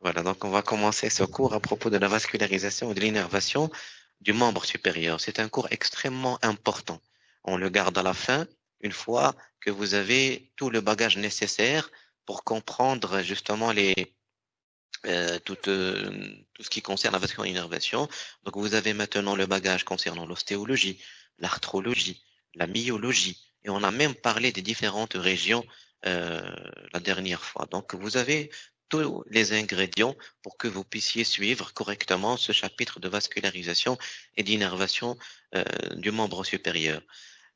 Voilà, donc on va commencer ce cours à propos de la vascularisation et de l'innervation du membre supérieur. C'est un cours extrêmement important. On le garde à la fin, une fois que vous avez tout le bagage nécessaire pour comprendre justement les, euh, tout, euh, tout, ce qui concerne la vascularisation. Donc vous avez maintenant le bagage concernant l'ostéologie, l'arthrologie, la myologie, et on a même parlé des différentes régions euh, la dernière fois. Donc vous avez tous les ingrédients pour que vous puissiez suivre correctement ce chapitre de vascularisation et d'innervation euh, du membre supérieur.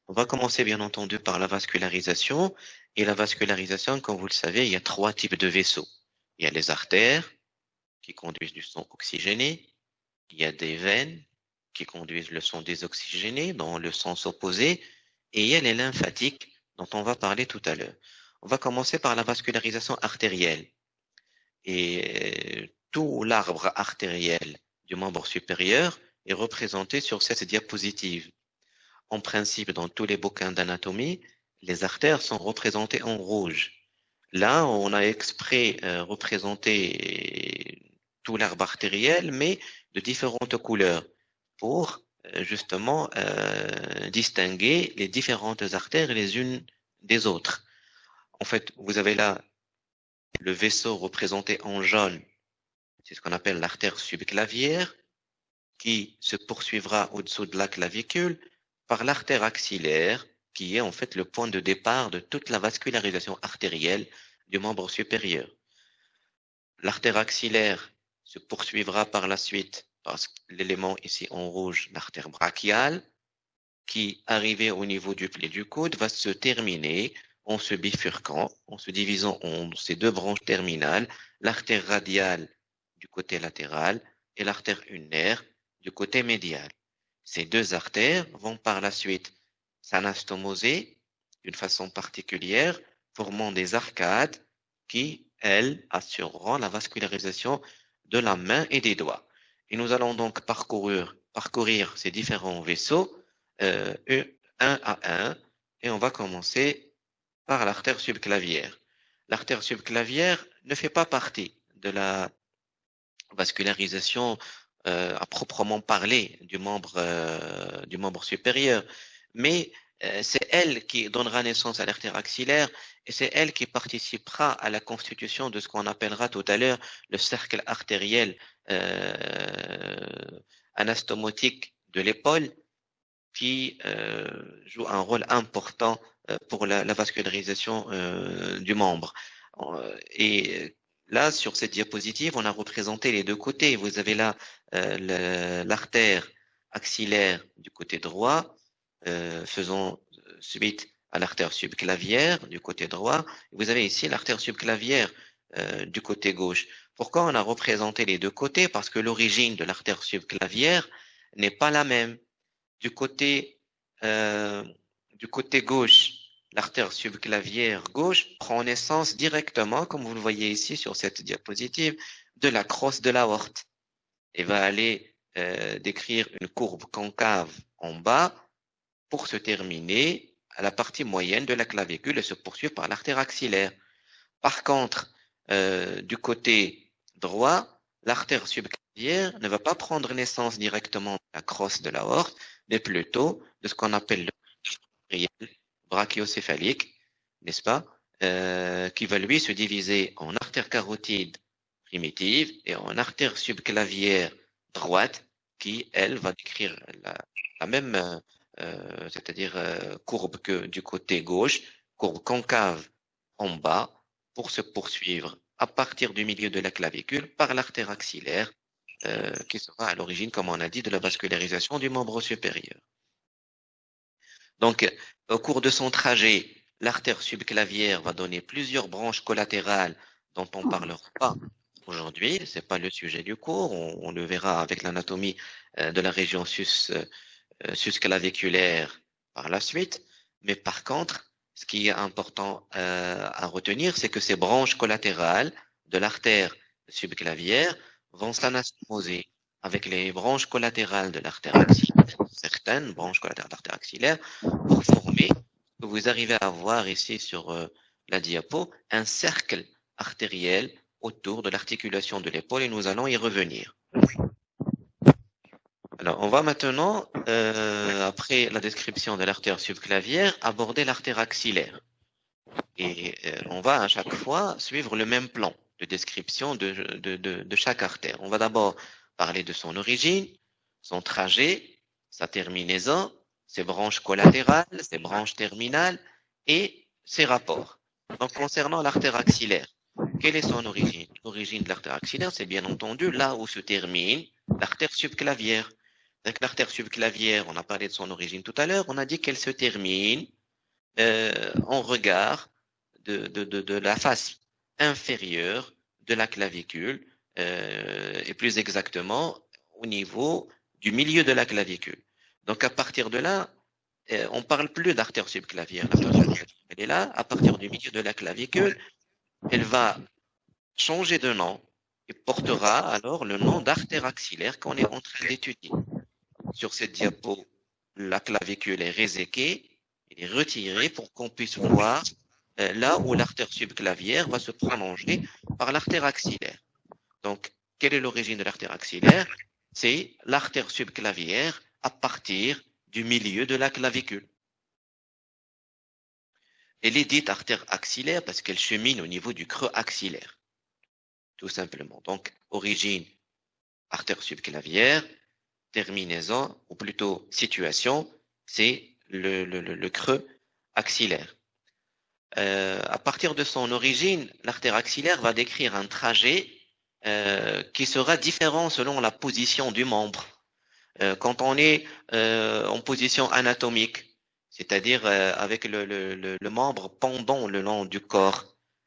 On va commencer bien entendu par la vascularisation. Et la vascularisation, comme vous le savez, il y a trois types de vaisseaux. Il y a les artères qui conduisent du sang oxygéné. Il y a des veines qui conduisent le sang désoxygéné dans le sens opposé. Et il y a les lymphatiques dont on va parler tout à l'heure. On va commencer par la vascularisation artérielle. Et tout l'arbre artériel du membre supérieur est représenté sur cette diapositive. En principe, dans tous les bouquins d'anatomie, les artères sont représentées en rouge. Là, on a exprès euh, représenté tout l'arbre artériel, mais de différentes couleurs, pour euh, justement euh, distinguer les différentes artères les unes des autres. En fait, vous avez là le vaisseau représenté en jaune, c'est ce qu'on appelle l'artère subclavière, qui se poursuivra au-dessous de la clavicule par l'artère axillaire, qui est en fait le point de départ de toute la vascularisation artérielle du membre supérieur. L'artère axillaire se poursuivra par la suite par l'élément ici en rouge, l'artère brachiale, qui, arrivé au niveau du pli du coude, va se terminer en se bifurquant, en se divisant en ces deux branches terminales, l'artère radiale du côté latéral et l'artère ulnaire du côté médial. Ces deux artères vont par la suite s'anastomoser d'une façon particulière, formant des arcades qui, elles, assureront la vascularisation de la main et des doigts. Et nous allons donc parcourir, parcourir ces différents vaisseaux euh, un à un, et on va commencer par l'artère subclavière. L'artère subclavière ne fait pas partie de la vascularisation euh, à proprement parler du membre, euh, du membre supérieur, mais euh, c'est elle qui donnera naissance à l'artère axillaire et c'est elle qui participera à la constitution de ce qu'on appellera tout à l'heure le cercle artériel anastomotique de l'épaule qui joue un rôle important euh, pour la, vascularisation euh, du membre. Euh, et là, sur cette diapositive, on a représenté les deux côtés. Vous avez là l'artère axillaire du côté droit, faisant suite à l'artère subclavière du côté droit. Vous avez ici l'artère subclavière du côté gauche. Pourquoi on a représenté les deux côtés? Parce que l'origine de l'artère subclavière n'est pas la même. Du côté du côté gauche, l'artère subclavière gauche prend naissance directement, comme vous le voyez ici sur cette diapositive, de la crosse de l'aorte et va aller euh, décrire une courbe concave en bas pour se terminer à la partie moyenne de la clavicule et se poursuivre par l'artère axillaire. Par contre, euh, du côté droit, l'artère subclavière ne va pas prendre naissance directement de la crosse de l'aorte, mais plutôt de ce qu'on appelle le brachiocéphalique, n'est-ce pas, euh, qui va lui se diviser en artère carotide primitive et en artère subclavière droite, qui, elle, va décrire la, même, euh, c'est-à-dire euh, courbe que du côté gauche, courbe concave en bas, pour se poursuivre à partir du milieu de la clavicule par l'artère axillaire, qui sera à l'origine, comme on a dit, de la vascularisation du membre supérieur. Donc, au cours de son trajet, l'artère subclavière va donner plusieurs branches collatérales dont on ne parlera pas aujourd'hui. Ce n'est pas le sujet du cours. On, le verra avec l'anatomie euh, de la région sus, euh, par la suite. Mais par contre, ce qui est important euh, à retenir, c'est que ces branches collatérales de l'artère subclavière vont s'anastomoser avec les branches collatérales de l'artère axillaire, certaines branches collatérales de l'artère axillaire, pour former vous arrivez à voir ici sur euh, la diapo, un cercle artériel autour de l'articulation de l'épaule et nous allons y revenir. Alors, on va maintenant, euh, après la description de l'artère subclavière, aborder l'artère axillaire. Et euh, on va à chaque fois suivre le même plan de description de, chaque artère. On va d'abord parler de son origine, son trajet, sa terminaison, ses branches collatérales, ses branches terminales et ses rapports. Donc, concernant l'artère axillaire, quelle est son origine? L'origine de l'artère axillaire, c'est bien entendu là où se termine l'artère subclavière. Donc, l'artère subclavière, on a parlé de son origine tout à l'heure, on a dit qu'elle se termine euh, en regard de, la face inférieure de la clavicule, euh, et plus exactement au niveau du milieu de la clavicule. Donc, à partir de là, euh, on parle plus d'artère subclavière. Elle est là, à partir du milieu de la clavicule, elle va changer de nom et portera alors le nom d'artère axillaire qu'on est en train d'étudier. Sur cette diapo, la clavicule est réséquée, et retirée pour qu'on puisse voir là où l'artère subclavière va se prolonger par l'artère axillaire. Donc, quelle est l'origine de l'artère axillaire? C'est l'artère subclavière à partir du milieu de la clavicule. Elle est dite artère axillaire parce qu'elle chemine au niveau du creux axillaire. Tout simplement. Donc, origine, artère subclavière, terminaison, ou plutôt situation, c'est le, creux axillaire. Euh, à partir de son origine, l'artère axillaire va décrire un trajet euh, qui sera différent selon la position du membre. Euh, quand on est en position anatomique, c'est-à-dire avec le, le, le, membre pendant le long du corps,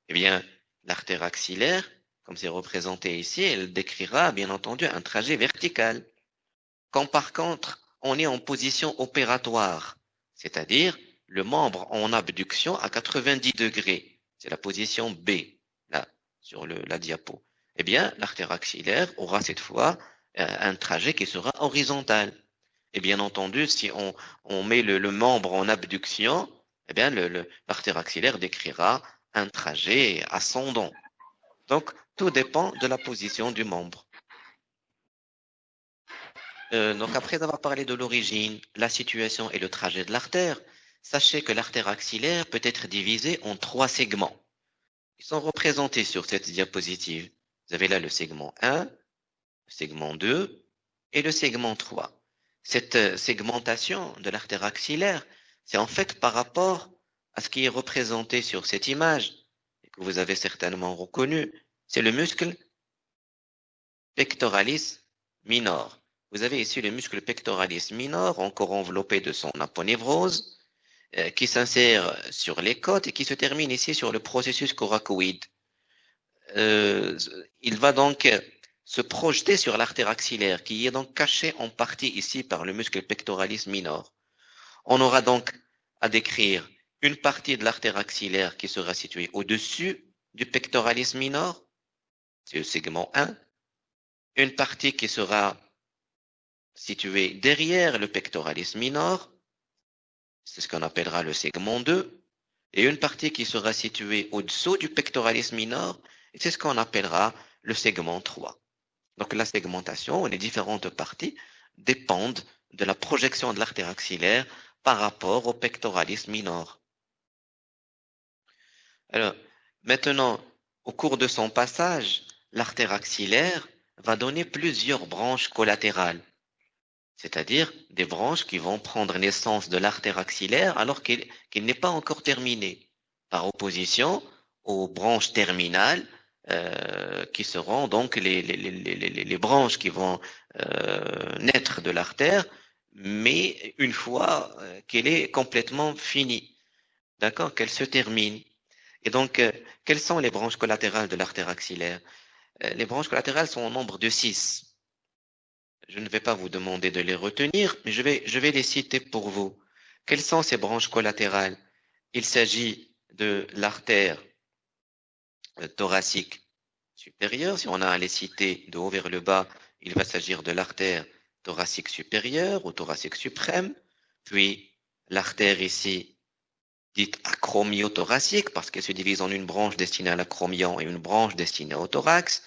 eh bien, l'artère axillaire, comme c'est représenté ici, elle décrira bien entendu un trajet vertical. Quand par contre, on est en position opératoire, c'est-à-dire le membre en abduction à 90 degrés, c'est la position B, là, sur le, la diapo, eh bien, l'artère axillaire aura cette fois euh, un trajet qui sera horizontal. Et bien entendu, si on, met le, membre en abduction, eh bien, l'artère axillaire décrira un trajet ascendant. Donc, tout dépend de la position du membre. Euh, donc, après avoir parlé de l'origine, la situation et le trajet de l'artère, sachez que l'artère axillaire peut être divisée en trois segments. Ils sont représentés sur cette diapositive. Vous avez là le segment 1, le segment 2 et le segment 3. Cette euh, segmentation de l'artère axillaire, c'est en fait par rapport à ce qui est représenté sur cette image, et que vous avez certainement reconnu, c'est le muscle pectoralis minor. Vous avez ici le muscle pectoralis minor, encore enveloppé de son aponévrose, euh, qui s'insère sur les côtes et qui se termine ici sur le processus coracoïde. Euh, il va donc se projeter sur l'artère axillaire, qui est donc cachée en partie ici par le muscle pectoralis minor. On aura donc à décrire une partie de l'artère axillaire qui sera située au-dessus du pectoralis minor, c'est le segment 1, une partie qui sera située derrière le pectoralis minor, c'est ce qu'on appellera le segment 2, et une partie qui sera située au-dessous du pectoralis minor, c'est ce qu'on appellera le segment 3. Donc la segmentation, les différentes parties, dépendent de la projection de l'artère axillaire par rapport au pectoralis minor. Alors, maintenant, au cours de son passage, l'artère axillaire va donner plusieurs branches collatérales, c'est-à-dire des branches qui vont prendre naissance de l'artère axillaire alors qu'il qu n'est pas encore terminé, par opposition aux branches terminales euh, qui seront donc les, branches qui vont euh, naître de l'artère, mais une fois euh, qu'elle est complètement finie, d'accord, qu'elle se termine. Et donc, quelles sont les branches collatérales de l'artère axillaire? Les branches collatérales sont au nombre de six. Je ne vais pas vous demander de les retenir, mais je vais, je vais les citer pour vous. Quelles sont ces branches collatérales? Il s'agit de l'artère euh, thoracique supérieure. Si on a à les citer de haut vers le bas, il va s'agir de l'artère thoracique supérieure ou thoracique suprême, puis l'artère ici dite acromiothoracique parce qu'elle se divise en une branche destinée à l'acromion et une branche destinée au thorax.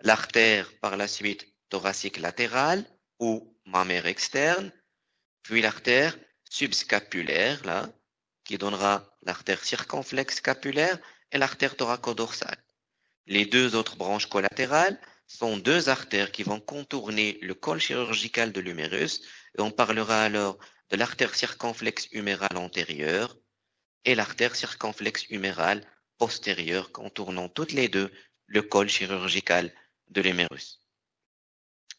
L'artère, par la suite, thoracique latérale ou mammaire externe. Puis l'artère subscapulaire, là, qui donnera l'artère circonflexe scapulaire et l'artère thoracodorsale. Les deux autres branches collatérales sont deux artères qui vont contourner le col chirurgical de l'humérus et on parlera alors de l'artère circonflexe humérale antérieure et l'artère circonflexe humérale postérieure contournant toutes les deux le col chirurgical de l'humérus.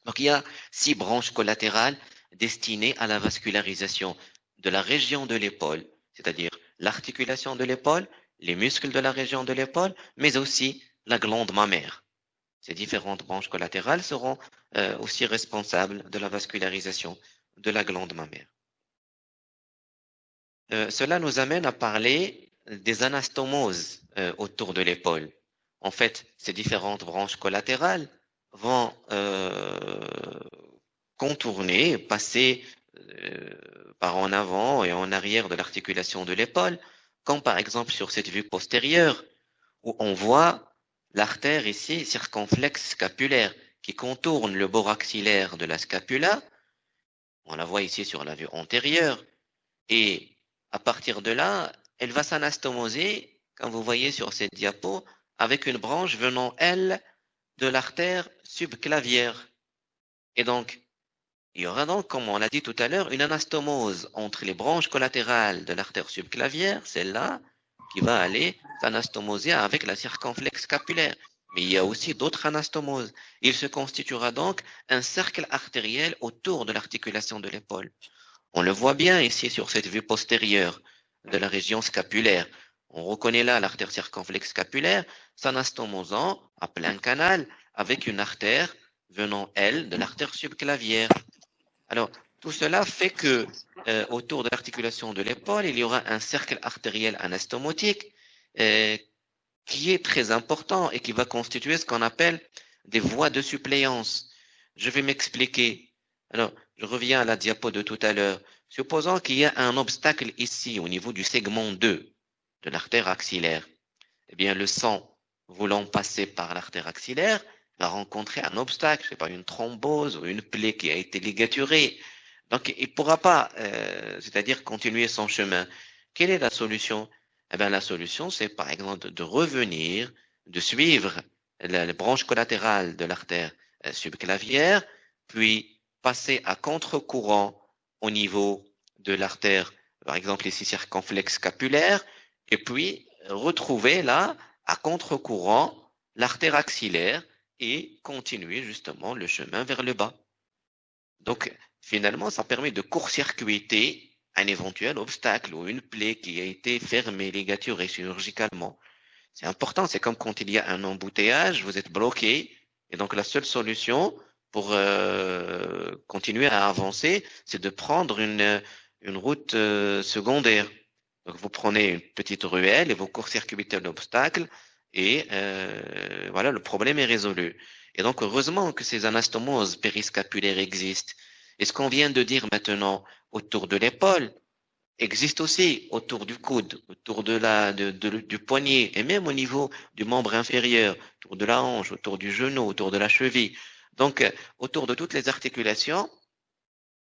Donc il y a six branches collatérales destinées à la vascularisation de la région de l'épaule, c'est-à-dire l'articulation de l'épaule, les muscles de la région de l'épaule, mais aussi la glande mammaire. Ces différentes branches collatérales seront euh, aussi responsables de la vascularisation de la glande mammaire. Euh, cela nous amène à parler des anastomoses euh, autour de l'épaule. En fait, ces différentes branches collatérales vont contourner, passer par en avant et en arrière de l'articulation de l'épaule, comme par exemple sur cette vue postérieure, où on voit l'artère ici circonflexe scapulaire qui contourne le bord axillaire de la scapula. On la voit ici sur la vue antérieure. Et à partir de là, elle va s'anastomoser, comme vous voyez sur cette diapo, avec une branche venant, elle, de l'artère subclavière. Et donc, il y aura donc, comme on l'a dit tout à l'heure, une anastomose entre les branches collatérales de l'artère subclavière, celle-là, qui va aller s'anastomoser avec la circonflexe scapulaire. Mais il y a aussi d'autres anastomoses. Il se constituera donc un cercle artériel autour de l'articulation de l'épaule. On le voit bien ici sur cette vue postérieure de la région scapulaire. On reconnaît là l'artère circonflexe scapulaire s'anastomosant à plein canal avec une artère venant, elle, de l'artère subclavière. Alors, tout cela fait que euh, autour de l'articulation de l'épaule, il y aura un cercle artériel anastomotique euh, qui est très important et qui va constituer ce qu'on appelle des voies de suppléance. Je vais m'expliquer. Alors, je reviens à la diapo de tout à l'heure. Supposons qu'il y a un obstacle ici au niveau du segment 2 de l'artère axillaire. Eh bien, le sang voulant passer par l'artère axillaire va rencontrer un obstacle, c'est pas une thrombose ou une plaie qui a été ligaturée. Donc, il ne pourra pas, euh, c'est-à-dire continuer son chemin. Quelle est la solution? Eh bien, la solution, c'est par exemple de revenir, de suivre la, branche collatérale de l'artère euh, subclavière, puis passer à contre-courant au niveau de l'artère, par exemple ici circonflexe scapulaire, et puis retrouver là, à contre-courant, l'artère axillaire et continuer justement le chemin vers le bas. Donc, finalement, ça permet de court-circuiter un éventuel obstacle ou une plaie qui a été fermée, ligaturée chirurgicalement. C'est important, c'est comme quand il y a un embouteillage, vous êtes bloqué, et donc la seule solution pour euh, continuer à avancer, c'est de prendre une, une route euh, secondaire. Donc vous prenez une petite ruelle et vous court-circuitez l'obstacle, et euh, voilà, le problème est résolu. Et donc, heureusement que ces anastomoses périscapulaires existent. Et ce qu'on vient de dire maintenant autour de l'épaule existe aussi autour du coude, autour de la, du poignet et même au niveau du membre inférieur, autour de la hanche, autour du genou, autour de la cheville. Donc, autour de toutes les articulations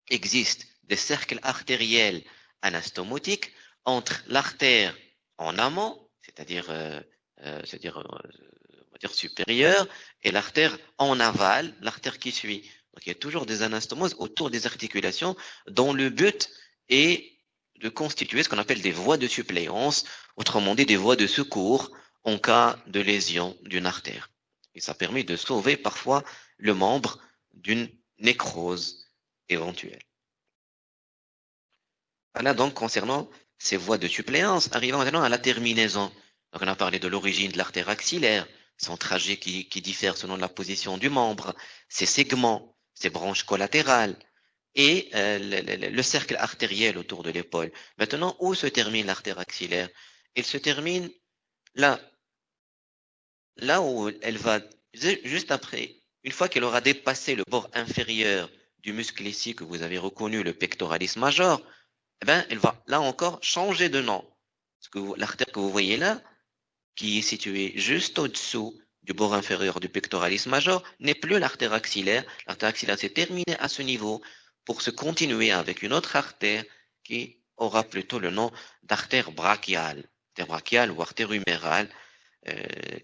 existent des cercles artériels anastomotiques entre l'artère en amont, c'est-à-dire euh, euh, c'est-à-dire euh, supérieure, et l'artère en aval, l'artère qui suit. Donc il y a toujours des anastomoses autour des articulations dont le but est de constituer ce qu'on appelle des voies de suppléance, autrement dit des voies de secours en cas de lésion d'une artère. Et ça permet de sauver parfois le membre d'une nécrose éventuelle. Voilà donc concernant ces voies de suppléance, arrivant maintenant à la terminaison. Donc on a parlé de l'origine de l'artère axillaire, son trajet qui, diffère selon la position du membre, ses segments, ses branches collatérales et euh, le, cercle artériel autour de l'épaule. Maintenant, où se termine l'artère axillaire? Elle se termine là, là où elle va, juste après, une fois qu'elle aura dépassé le bord inférieur du muscle ici que vous avez reconnu, le pectoralis major, eh ben, elle va là encore changer de nom. L'artère que vous voyez là, qui est située juste au-dessous du bord inférieur du pectoralis major, n'est plus l'artère axillaire. L'artère axillaire s'est terminée à ce niveau pour se continuer avec une autre artère qui aura plutôt le nom d'artère brachiale, artère brachiale ou artère humérale, euh,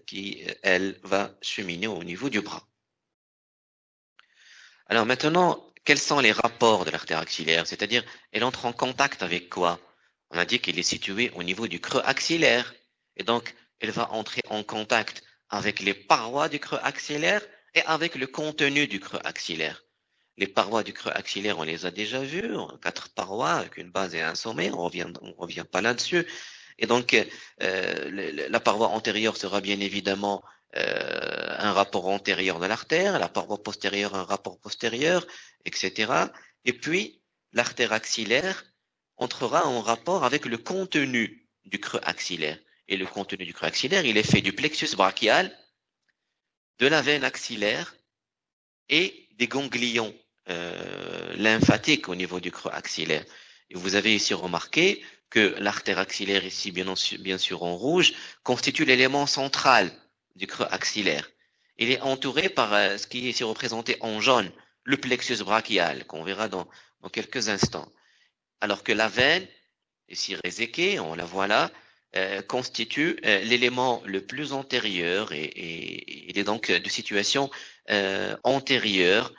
qui, elle, va cheminer au niveau du bras. Alors maintenant, quels sont les rapports de l'artère axillaire? C'est-à-dire, elle entre en contact avec quoi? On a dit qu'elle est située au niveau du creux axillaire. Et donc, elle va entrer en contact avec les parois du creux axillaire et avec le contenu du creux axillaire. Les parois du creux axillaire, on les a déjà vues, quatre parois avec une base et un sommet, on revient, on revient pas là-dessus. Et donc, euh, la paroi antérieure sera bien évidemment euh, un rapport antérieur de l'artère, la paroi postérieure un rapport postérieur, etc. Et puis, l'artère axillaire entrera en rapport avec le contenu du creux axillaire. Et le contenu du creux axillaire, il est fait du plexus brachial, de la veine axillaire et des ganglions euh, lymphatiques au niveau du creux axillaire. Et vous avez ici remarqué que l'artère axillaire, ici bien, bien sûr en rouge, constitue l'élément central du creux axillaire. Il est entouré par euh, ce qui est ici représenté en jaune, le plexus brachial, qu'on verra dans, dans, quelques instants. Alors que la veine, ici réséquée, on la voit là, euh, constitue euh, l'élément le plus antérieur et, et, il est donc de situation antérieure.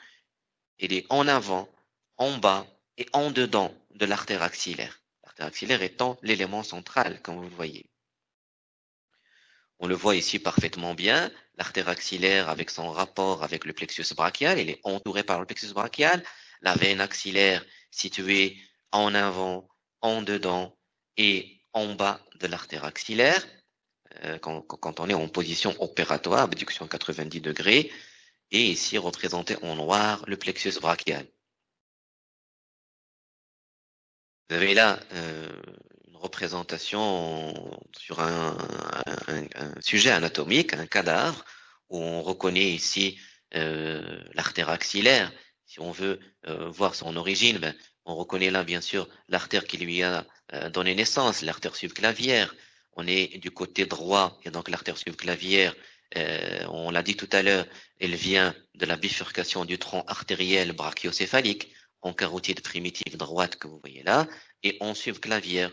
Il est en avant, en bas et en dedans de l'artère axillaire. L'artère axillaire étant l'élément central, comme vous le voyez. On le voit ici parfaitement bien. L'artère axillaire, avec son rapport avec le plexus brachial, il est entouré par le plexus brachial. La veine axillaire située en avant, en dedans et en bas de l'artère axillaire. Euh, quand, quand, on est en position opératoire, abduction 90 degrés. Et ici représenté en noir le plexus brachial. Vous avez là euh, représentation sur un, sujet anatomique, un cadavre, où on reconnaît ici euh, l'artère axillaire. Si on veut euh, voir son origine, ben, on reconnaît là bien sûr l'artère qui lui a euh, donné naissance, l'artère subclavière. On est du côté droit, et donc l'artère subclavière, on l'a dit tout à l'heure, elle vient de la bifurcation du tronc artériel brachiocéphalique en carotide primitive droite que vous voyez là, et en subclavière.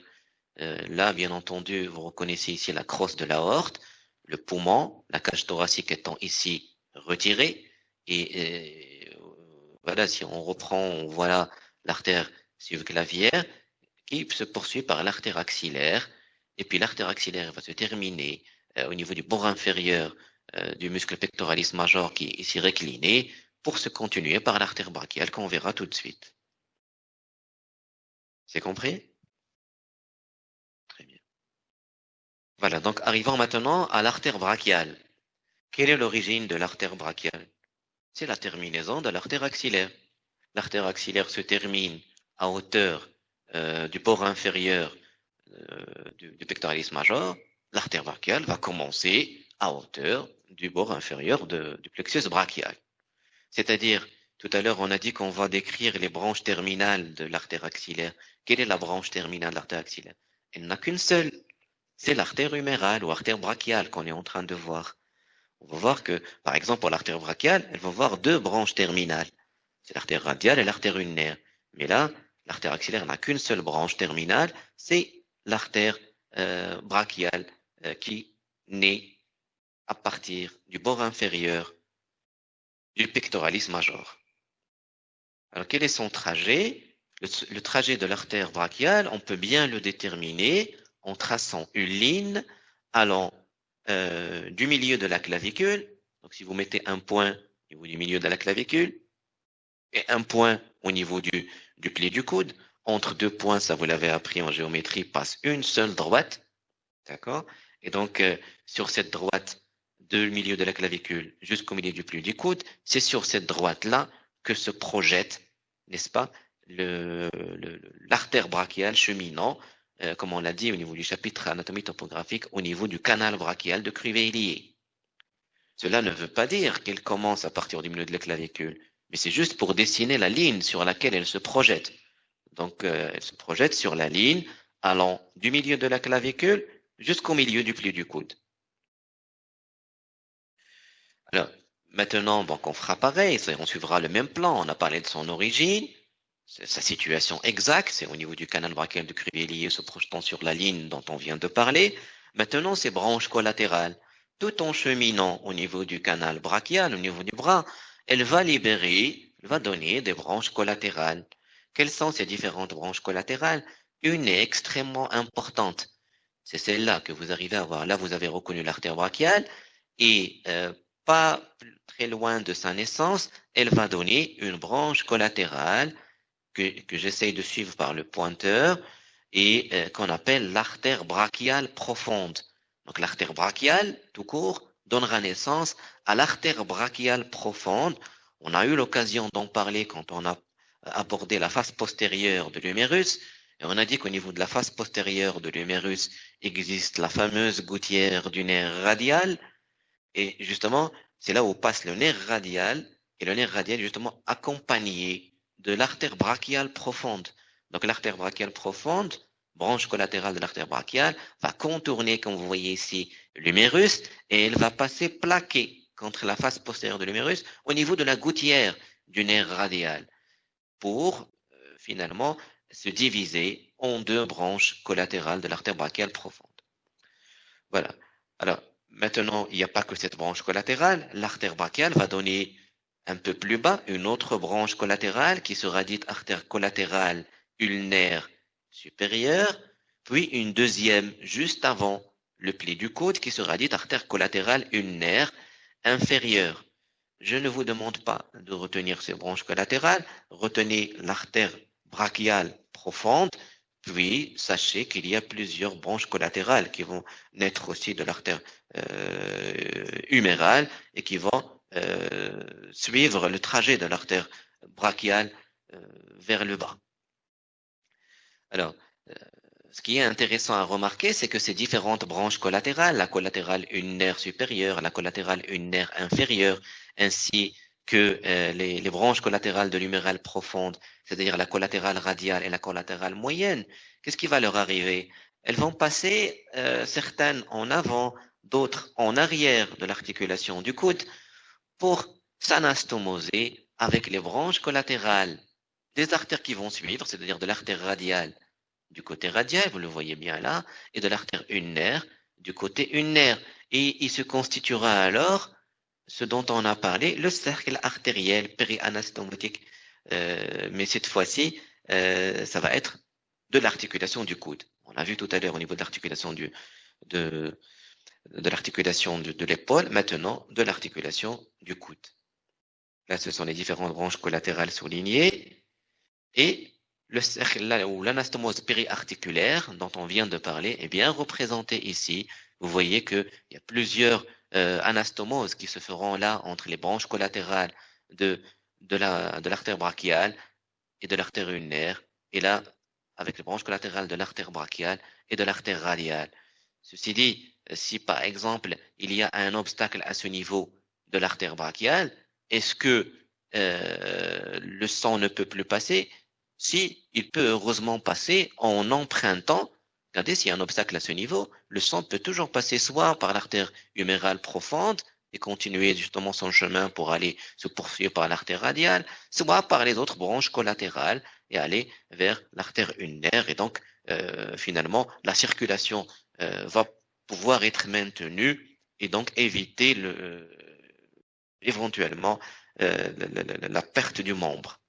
Euh, là, bien entendu, vous reconnaissez ici la crosse de l'aorte, le poumon, la cage thoracique étant ici retirée. Et euh, voilà, si on reprend, voilà l'artère subclavière qui se poursuit par l'artère axillaire. Et puis l'artère axillaire va se terminer euh, au niveau du bord inférieur du muscle pectoralis major qui est ici récliné pour se continuer par l'artère brachiale qu'on verra tout de suite. C'est compris? Voilà, donc arrivons maintenant à l'artère brachiale. Quelle est l'origine de l'artère brachiale? C'est la terminaison de l'artère axillaire. L'artère axillaire se termine à hauteur euh, du port inférieur euh, du, pectoralis major. L'artère brachiale va commencer à hauteur du bord inférieur du plexus brachial. C'est-à-dire, tout à l'heure, on a dit qu'on va décrire les branches terminales de l'artère axillaire. Quelle est la branche terminale de l'artère axillaire? Elle n'a qu'une seule c'est l'artère humérale ou artère brachiale qu'on est en train de voir. On va voir que, par exemple, pour l'artère brachiale, elle va voir deux branches terminales. C'est l'artère radiale et l'artère ulnaire. Mais là, l'artère axillaire n'a qu'une seule branche terminale, c'est l'artère euh, brachiale euh, qui naît à partir du bord inférieur du pectoralis major. Alors, quel est son trajet? Le trajet de l'artère brachiale, on peut bien le déterminer en traçant une ligne allant euh, du milieu de la clavicule. Donc, si vous mettez un point au niveau du milieu de la clavicule et un point au niveau du, pli du coude, entre deux points, ça vous l'avez appris en géométrie, passe une seule droite. D'accord? Et donc, euh, sur cette droite du milieu de la clavicule jusqu'au milieu du pli du coude, c'est sur cette droite-là que se projette, n'est-ce pas, l'artère brachiale cheminant euh, comme on l'a dit au niveau du chapitre anatomie topographique, au niveau du canal brachial de Crivellier. Cela ne veut pas dire qu'elle commence à partir du milieu de la clavicule, mais c'est juste pour dessiner la ligne sur laquelle elle se projette. Donc, euh, elle se projette sur la ligne allant du milieu de la clavicule jusqu'au milieu du pli du coude. Alors, maintenant, donc, on fera pareil, on suivra le même plan. On a parlé de son origine, sa situation exacte, c'est au niveau du canal brachial de Crivelli se projetant sur la ligne dont on vient de parler. Maintenant, ces branches collatérales, tout en cheminant au niveau du canal brachial, au niveau du bras, elle va libérer, elle va donner des branches collatérales. Quelles sont ces différentes branches collatérales? Une est extrêmement importante. C'est celle-là que vous arrivez à voir. Là, vous avez reconnu l'artère brachiale et euh, pas très loin de sa naissance, elle va donner une branche collatérale que, que j'essaye de suivre par le pointeur et euh, qu'on appelle l'artère brachiale profonde. Donc l'artère brachiale, tout court, donnera naissance à l'artère brachiale profonde. On a eu l'occasion d'en parler quand on a abordé la face postérieure de l'humérus. Et on a dit qu'au niveau de la face postérieure de l'humérus existe la fameuse gouttière du nerf radial. Et justement, c'est là où passe le nerf radial. Et le nerf radial justement accompagné de l'artère brachiale profonde. Donc l'artère brachiale profonde, branche collatérale de l'artère brachiale, va contourner, comme vous voyez ici, l'humérus et elle va passer plaquée contre la face postérieure de l'humérus au niveau de la gouttière du nerf radial pour euh, finalement se diviser en deux branches collatérales de l'artère brachiale profonde. Voilà. Alors, maintenant, il n'y a pas que cette branche collatérale. L'artère brachiale va donner un peu plus bas une autre branche collatérale qui sera dite artère collatérale ulnaire supérieure, puis une deuxième juste avant le pli du coude qui sera dite artère collatérale ulnaire inférieure. Je ne vous demande pas de retenir ces branches collatérales, retenez l'artère brachiale profonde, puis sachez qu'il y a plusieurs branches collatérales qui vont naître aussi de l'artère euh, humérale et qui vont suivre le trajet de l'artère brachiale euh, vers le bas. Alors, ce qui est intéressant à remarquer, c'est que ces différentes branches collatérales, la collatérale ulnaire supérieure, la collatérale ulnaire inférieure, ainsi que euh, les, branches collatérales de l'humérale profonde, c'est-à-dire la collatérale radiale et la collatérale moyenne, qu'est-ce qui va leur arriver? Elles vont passer euh, certaines en avant, d'autres en arrière de l'articulation du coude pour s'anastomoser avec les branches collatérales des artères qui vont suivre, c'est-à-dire de l'artère radiale du côté radial, vous le voyez bien là, et de l'artère ulnaire du côté ulnaire. Et il se constituera alors ce dont on a parlé, le cercle artériel périanastomotique. Euh, mais cette fois-ci, euh, ça va être de l'articulation du coude. On l'a vu tout à l'heure au niveau de l'articulation du de, de l'articulation de, l'épaule, maintenant de l'articulation du coude. Là, ce sont les différentes branches collatérales soulignées. Et le cercle ou l'anastomose périarticulaire dont on vient de parler est bien représenté ici. Vous voyez qu'il y a plusieurs euh, anastomoses qui se feront là entre les branches collatérales de, de l'artère brachiale et de l'artère ulnaire, et là avec les branches collatérales de l'artère brachiale et de l'artère radiale. Ceci dit, si par exemple il y a un obstacle à ce niveau de l'artère brachiale, est-ce que euh, le sang ne peut plus passer? Si il peut heureusement passer en empruntant, regardez s'il y a un obstacle à ce niveau, le sang peut toujours passer soit par l'artère humérale profonde et continuer justement son chemin pour aller se poursuivre par l'artère radiale, soit par les autres branches collatérales et aller vers l'artère ulnaire. Et donc, euh, finalement, la circulation euh, va pouvoir être maintenue et donc éviter le, éventuellement euh, la perte du membre.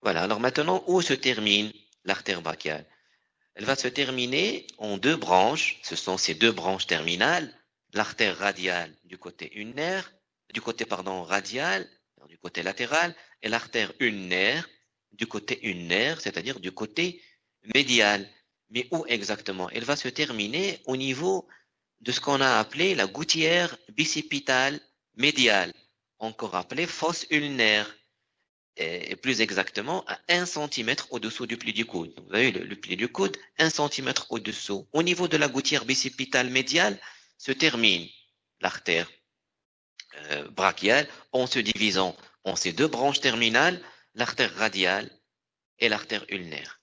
Voilà, alors maintenant, où se termine l'artère brachiale? Elle va se terminer en deux branches, ce sont ces deux branches terminales, l'artère radiale du côté ulnaire, du côté pardon radial, du côté latéral, et l'artère ulnaire du côté ulnaire, c'est-à-dire du côté médial. Mais où exactement? Elle va se terminer au niveau de ce qu'on a appelé la gouttière bicipitale médiale, encore appelée fosse ulnaire et plus exactement à 1 cm au-dessous du pli du coude. Vous avez le, pli du coude, 1 cm au-dessous. Au niveau de la gouttière bicipitale médiale se termine l'artère euh, brachiale en se divisant en ces deux branches terminales, l'artère radiale et l'artère ulnaire.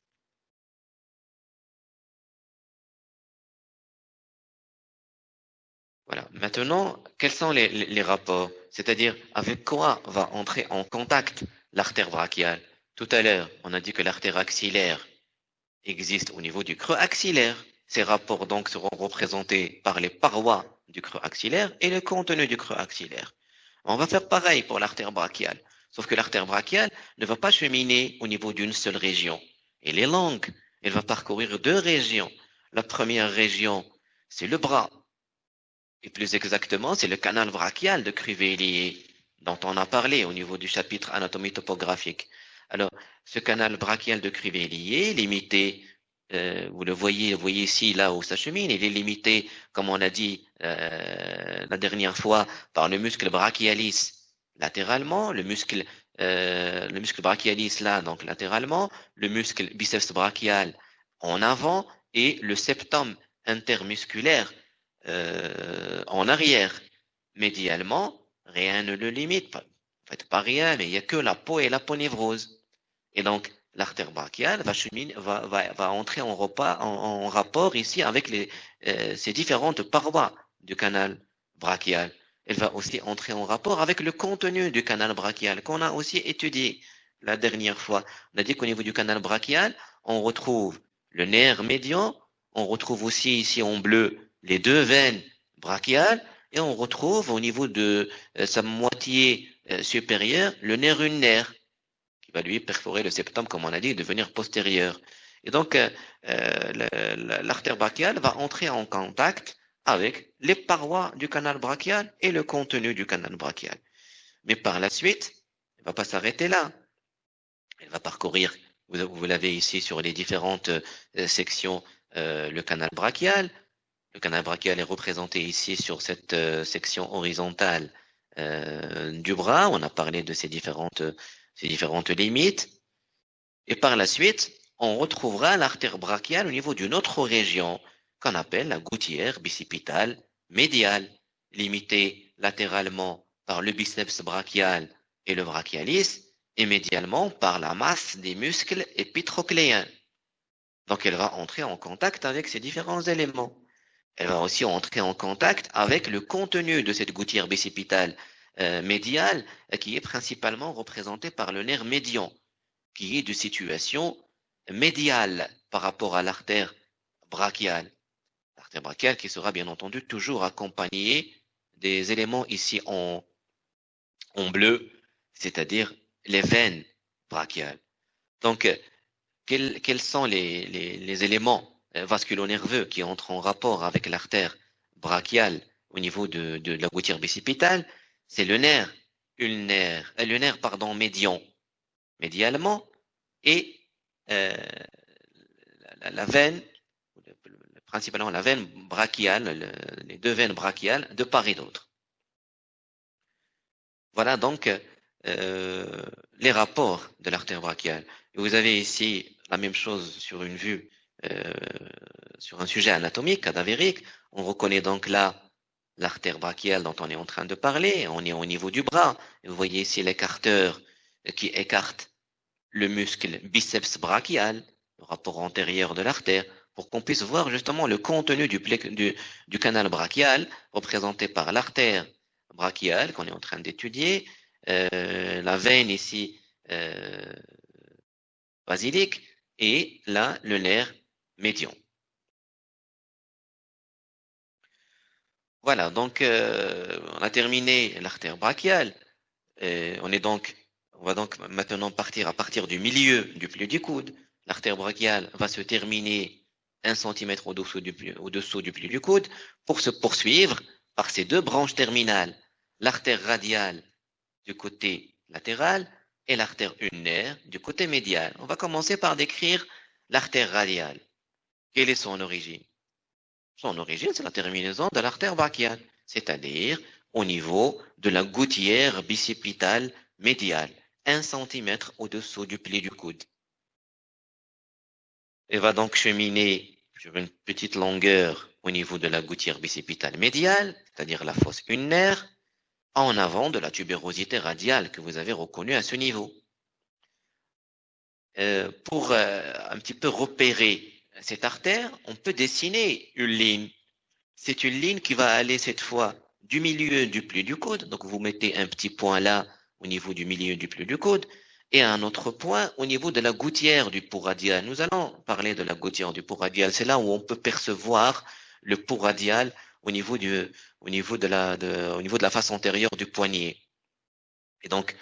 Voilà. Maintenant, quels sont les, rapports? C'est-à-dire, avec quoi va entrer en contact l'artère brachiale? Tout à l'heure, on a dit que l'artère axillaire existe au niveau du creux axillaire. Ces rapports donc seront représentés par les parois du creux axillaire et le contenu du creux axillaire. On va faire pareil pour l'artère brachiale, sauf que l'artère brachiale ne va pas cheminer au niveau d'une seule région. Elle est longue, elle va parcourir deux régions. La première région, c'est le bras, et plus exactement, c'est le canal brachial de Crivelli dont on a parlé au niveau du chapitre anatomie topographique. Alors, ce canal brachial de Crivelli est limité euh, vous le voyez, vous voyez ici, là où ça chemine, il est limité, comme on a dit euh, la dernière fois, par le muscle brachialis latéralement, le muscle, euh, le muscle brachialis là, donc latéralement, le muscle biceps brachial en avant et le septum intermusculaire en arrière. Médialement, rien ne le limite, pas, en fait, pas rien, mais il n'y a que la peau et la ponévrose. Et donc, l'artère brachiale va, va, va, va entrer en, repas, en, en, rapport ici avec les, euh, ces différentes parois du canal brachial. Elle va aussi entrer en rapport avec le contenu du canal brachial qu'on a aussi étudié la dernière fois. On a dit qu'au niveau du canal brachial, on retrouve le nerf médian, on retrouve aussi ici en bleu les deux veines brachiales et on retrouve au niveau de euh, sa moitié euh, supérieure le nerf ulnaire va lui perforer le septum, comme on a dit, et devenir postérieur. Et donc, euh, l'artère brachiale va entrer en contact avec les parois du canal brachial et le contenu du canal brachial. Mais par la suite, elle ne va pas s'arrêter là. Elle va parcourir, vous, l'avez ici sur les différentes sections, le canal brachial. Le canal brachial est représenté ici sur cette euh, section horizontale euh, du bras. On a parlé de ces différentes ces différentes limites. Et par la suite, on retrouvera l'artère brachiale au niveau d'une autre région qu'on appelle la gouttière bicipitale médiale, limitée latéralement par le biceps brachial et le brachialis, et médialement par la masse des muscles épitrocléens. Donc elle va entrer en contact avec ces différents éléments. Elle va aussi entrer en contact avec le contenu de cette gouttière bicipitale euh, médial euh, qui est principalement représenté par le nerf médian, qui est de situation médiale par rapport à l'artère brachiale. L'artère brachiale qui sera bien entendu toujours accompagnée des éléments ici en, en bleu, c'est-à-dire les veines brachiales. Donc, euh, quels, sont les éléments vasculo-nerveux qui entrent en rapport avec l'artère brachiale au niveau de, de la gouttière bicipitale c'est le nerf ulnaire, euh, le nerf pardon médian, médialement, et euh, la, veine, principalement la veine brachiale, le, les deux veines brachiales de part et d'autre. Voilà donc euh, les rapports de l'artère brachiale. vous avez ici la même chose sur une vue, euh, sur un sujet anatomique, cadavérique. On reconnaît donc là l'artère brachiale dont on est en train de parler, on est au niveau du bras. Vous voyez ici l'écarteur qui écarte le muscle biceps brachial, le rapport antérieur de l'artère, pour qu'on puisse voir justement le contenu du, canal brachial représenté par l'artère brachiale qu'on est en train d'étudier, euh, la veine ici euh, basilique et là le nerf médian. Voilà, donc euh, on a terminé l'artère brachiale. On est donc, on va donc maintenant partir à partir du milieu du pli du coude. L'artère brachiale va se terminer un centimètre au-dessous du, au-dessous du pli du coude pour se poursuivre par ces deux branches terminales, l'artère radiale du côté latéral et l'artère ulnaire du côté médial. On va commencer par décrire l'artère radiale. Quelle est son origine? Son origine, c'est la terminaison de l'artère brachiale, c'est-à-dire au niveau de la gouttière bicipitale médiale, un centimètre au-dessous du pli du coude. Elle va donc cheminer sur une petite longueur au niveau de la gouttière bicipitale médiale, c'est-à-dire la fosse ulnaire, en avant de la tubérosité radiale que vous avez reconnue à ce niveau. Euh, pour euh, un petit peu repérer cette artère, on peut dessiner une ligne. c'est une ligne qui va aller cette fois du milieu du pli du coude. Donc, vous mettez un petit point là au niveau du milieu du pli du coude et un autre point au niveau de la gouttière du pouls radial. Nous allons parler de la gouttière du pouls radial. C'est là où on peut percevoir le pouls radial au niveau de la, au niveau de la face antérieure du poignet. Et donc,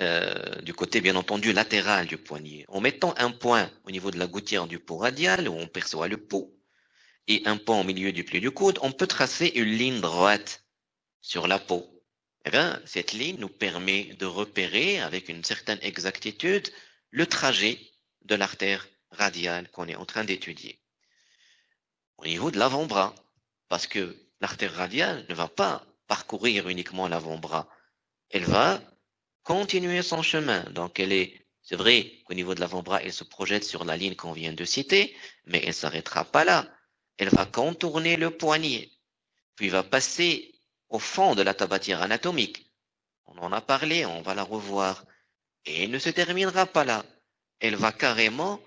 euh, du côté, bien entendu, latéral du poignet. En mettant un point au niveau de la gouttière du pouls radial, où on perçoit le pouls, et un point au milieu du pli du coude, on peut tracer une ligne droite sur la peau. Eh bien, cette ligne nous permet de repérer avec une certaine exactitude le trajet de l'artère radiale qu'on est en train d'étudier. Au niveau de l'avant-bras, parce que l'artère radiale ne va pas parcourir uniquement l'avant-bras, elle va continuer son chemin. Donc, elle est, c'est vrai qu'au niveau de l'avant-bras, elle se projette sur la ligne qu'on vient de citer, mais elle s'arrêtera pas là. Elle va contourner le poignet, puis va passer au fond de la tabatière anatomique. On en a parlé, on va la revoir. Et elle ne se terminera pas là. Elle va carrément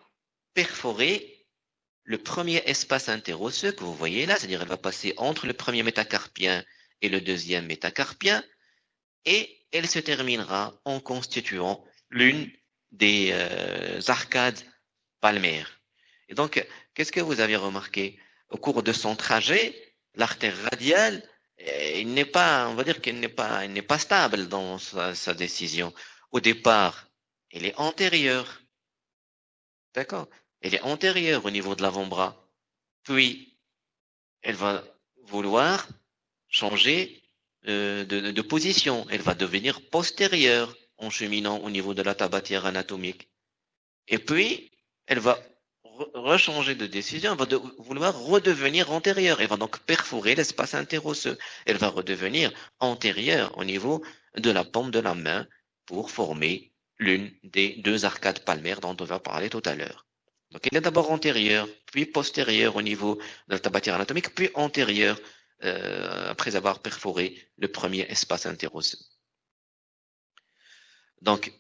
perforer le premier espace interosseux que vous voyez là, c'est-à-dire elle va passer entre le premier métacarpien et le deuxième métacarpien, et elle se terminera en constituant l'une des euh, arcades palmaires. Et donc, qu'est-ce que vous avez remarqué? Au cours de son trajet, l'artère radiale il n'est pas, on va dire qu'il n'est pas, stable dans sa, décision. Au départ, il est antérieur. D'accord? Elle est antérieure au niveau de l'avant-bras. Puis, elle va vouloir changer euh, de, de, position. Elle va devenir postérieure en cheminant au niveau de la tabatière anatomique. Et puis, elle va rechanger de décision, elle va vouloir redevenir antérieure. Elle va donc perforer l'espace interosseux. Elle va redevenir antérieure au niveau de la paume de la main pour former l'une des deux arcades palmaires dont on va parler tout à l'heure. Donc, elle est d'abord antérieure, puis postérieure au niveau de la tabatière anatomique, puis antérieure euh, après avoir perforé le premier espace interosseux. Donc,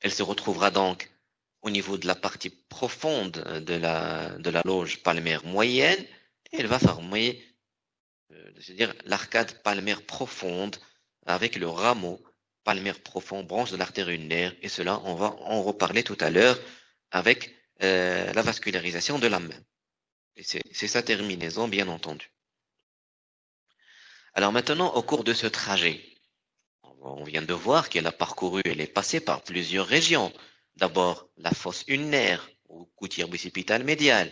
elle se retrouvera donc au niveau de la partie profonde de la, de la loge palmaire moyenne, elle va former, euh, l'arcade palmaire profonde avec le rameau palmaire profond, branche de l'artère ulnaire, et cela, on va en reparler tout à l'heure avec euh, la vascularisation de la main. Et c'est sa terminaison, bien entendu. Alors maintenant, au cours de ce trajet, on vient de voir qu'elle a parcouru, elle est passée par plusieurs régions. D'abord, la fosse ulnaire ou gouttière bicipitale médiale,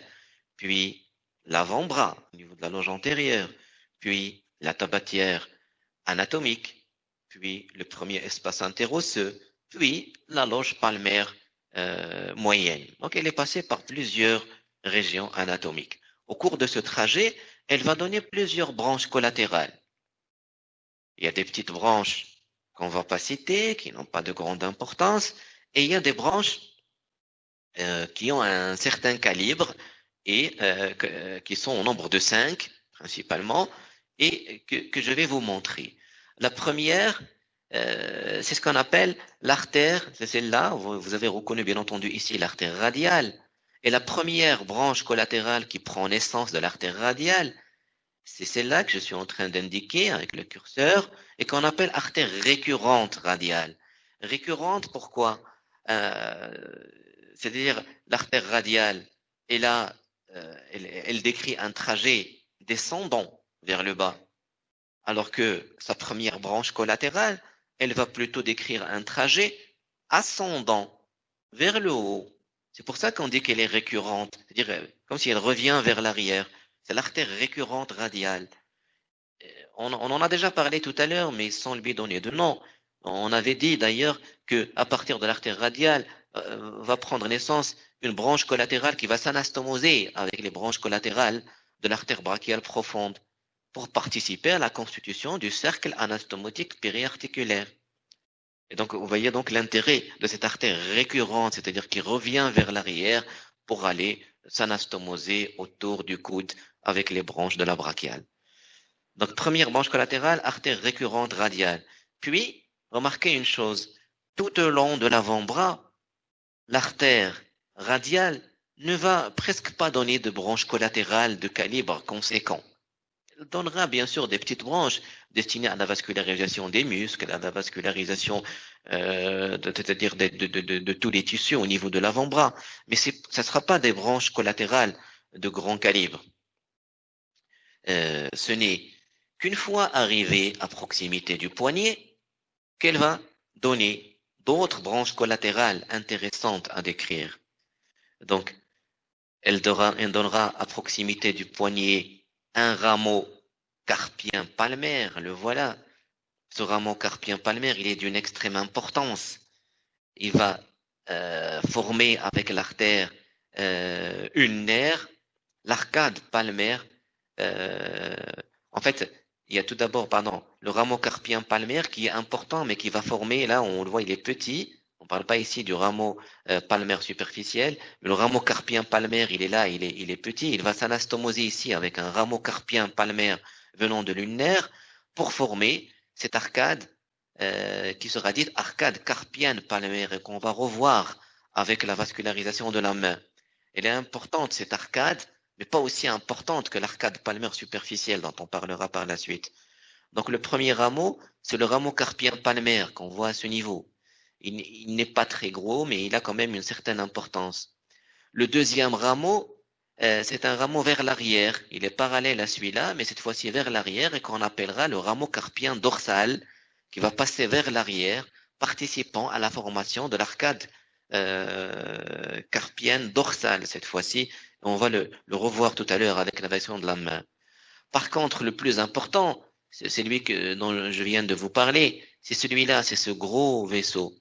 puis l'avant-bras au niveau de la loge antérieure, puis la tabatière anatomique, puis le premier espace interosseux, puis la loge palmaire euh, moyenne. Donc, elle est passée par plusieurs régions anatomiques. Au cours de ce trajet, elle va donner plusieurs branches collatérales. Il y a des petites branches qu'on ne va pas citer, qui n'ont pas de grande importance, et il y a des branches euh, qui ont un certain calibre et euh, euh, qui sont au nombre de cinq principalement et que, je vais vous montrer. La première, c'est ce qu'on appelle l'artère, c'est celle-là, vous, avez reconnu bien entendu ici l'artère radiale. Et la première branche collatérale qui prend naissance de l'artère radiale, c'est celle-là que je suis en train d'indiquer avec le curseur et qu'on appelle artère récurrente radiale. Récurrente, pourquoi? Euh, c'est-à-dire l'artère radiale, et là, euh, elle, décrit un trajet descendant vers le bas, alors que sa première branche collatérale, elle va plutôt décrire un trajet ascendant vers le haut. C'est pour ça qu'on dit qu'elle est récurrente, c'est-à-dire euh, comme si elle revient vers l'arrière. C'est l'artère récurrente radiale. On, on, en a déjà parlé tout à l'heure, mais sans lui donner de nom. On avait dit d'ailleurs que à partir de l'artère radiale euh, va prendre naissance une branche collatérale qui va s'anastomoser avec les branches collatérales de l'artère brachiale profonde pour participer à la constitution du cercle anastomotique périarticulaire. Et donc, vous voyez donc l'intérêt de cette artère récurrente, c'est-à-dire qui revient vers l'arrière pour aller s'anastomoser autour du coude avec les branches de la brachiale. Donc, première branche collatérale, artère récurrente radiale. Puis, Remarquez une chose, tout au long de l'avant-bras, l'artère radiale ne va presque pas donner de branche collatérale de calibre conséquent. donnera bien sûr des petites branches destinées à la vascularisation des muscles, à la vascularisation, euh, c'est-à-dire de, de, tous les tissus au niveau de l'avant-bras. Mais ça ne sera pas des branches collatérales de grand calibre. Euh, ce n'est qu'une fois arrivée à proximité du poignet qu'elle va donner d'autres branches collatérales intéressantes à décrire. Donc, elle donnera, elle donnera à proximité du poignet un rameau carpien palmaire, le voilà. Ce rameau carpien palmaire, il est d'une extrême importance. Il va euh, former avec l'artère euh, une nerf, l'arcade palmaire. Euh, en fait, il y a tout d'abord, pardon, le rameau carpien palmaire qui est important, mais qui va former, là, on le voit, il est petit. On ne parle pas ici du rameau euh, palmaire superficiel, mais le rameau carpien palmaire, il est là, il est, il est petit. Il va s'anastomoser ici avec un rameau carpien palmaire venant de l'ulnaire pour former cette arcade euh, qui sera dite arcade carpienne palmaire et qu'on va revoir avec la vascularisation de la main. Elle est importante, cette arcade, mais pas aussi importante que l'arcade palmaire superficielle dont on parlera par la suite. Donc le premier rameau, c'est le rameau carpien palmaire qu'on voit à ce niveau. Il, n'est pas très gros, mais il a quand même une certaine importance. Le deuxième rameau, euh, c'est un rameau vers l'arrière. Il est parallèle à celui-là, mais cette fois-ci vers l'arrière et qu'on appellera le rameau carpien dorsal, qui va passer vers l'arrière, participant à la formation de l'arcade euh, carpienne dorsale cette fois-ci, on va le, revoir tout à l'heure avec la version de la main. Par contre, le plus important, c'est celui dont je viens de vous parler, c'est celui-là, c'est ce gros vaisseau,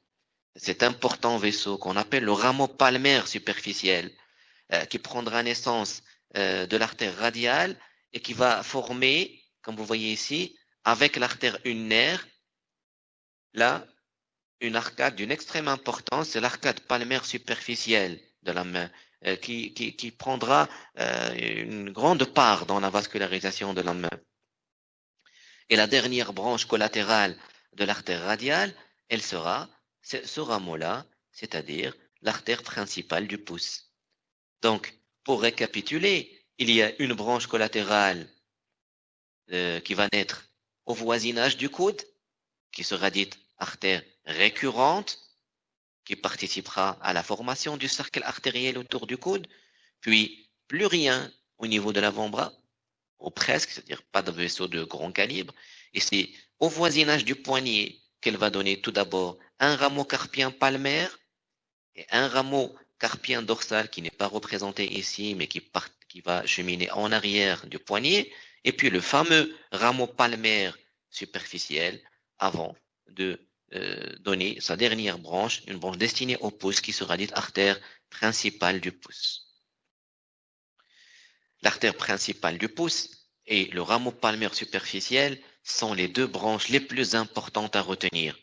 cet important vaisseau qu'on appelle le rameau palmaire superficiel, euh, qui prendra naissance euh, de l'artère radiale et qui va former, comme vous voyez ici, avec l'artère ulnaire, là, une arcade d'une extrême importance, c'est l'arcade palmaire superficielle de la main. Euh, qui, qui, prendra euh, une grande part dans la vascularisation de main. Et la dernière branche collatérale de l'artère radiale, elle sera ce rameau-là, c'est-à-dire l'artère principale du pouce. Donc, pour récapituler, il y a une branche collatérale euh, qui va naître au voisinage du coude, qui sera dite artère récurrente, qui participera à la formation du cercle artériel autour du coude, puis plus rien au niveau de l'avant-bras, ou presque, c'est-à-dire pas de vaisseau de grand calibre, et c'est au voisinage du poignet qu'elle va donner tout d'abord un rameau carpien palmaire et un rameau carpien dorsal qui n'est pas représenté ici, mais qui, qui va cheminer en arrière du poignet, et puis le fameux rameau palmaire superficiel avant de donner sa dernière branche, une branche destinée au pouce qui sera dite artère principale du pouce. L'artère principale du pouce et le rameau palmaire superficiel sont les deux branches les plus importantes à retenir.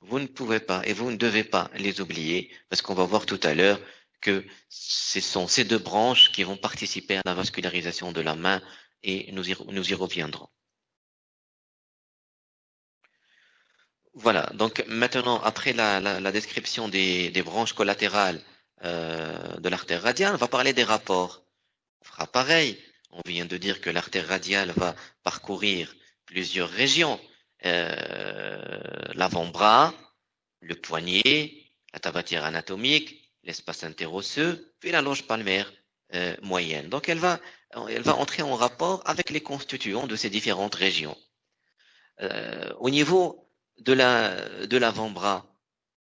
Vous ne pouvez pas et vous ne devez pas les oublier parce qu'on va voir tout à l'heure que ce sont ces deux branches qui vont participer à la vascularisation de la main et nous y reviendrons. Voilà, donc maintenant, après la, description des, branches collatérales euh, de l'artère radiale, on va parler des rapports. On fera pareil. On vient de dire que l'artère radiale va parcourir plusieurs régions. Euh, l'avant-bras, le poignet, la tabatière anatomique, l'espace interosseux, puis la loge palmaire euh, moyenne. Donc elle va, elle va entrer en rapport avec les constituants de ces différentes régions. au niveau de la de l'avant-bras,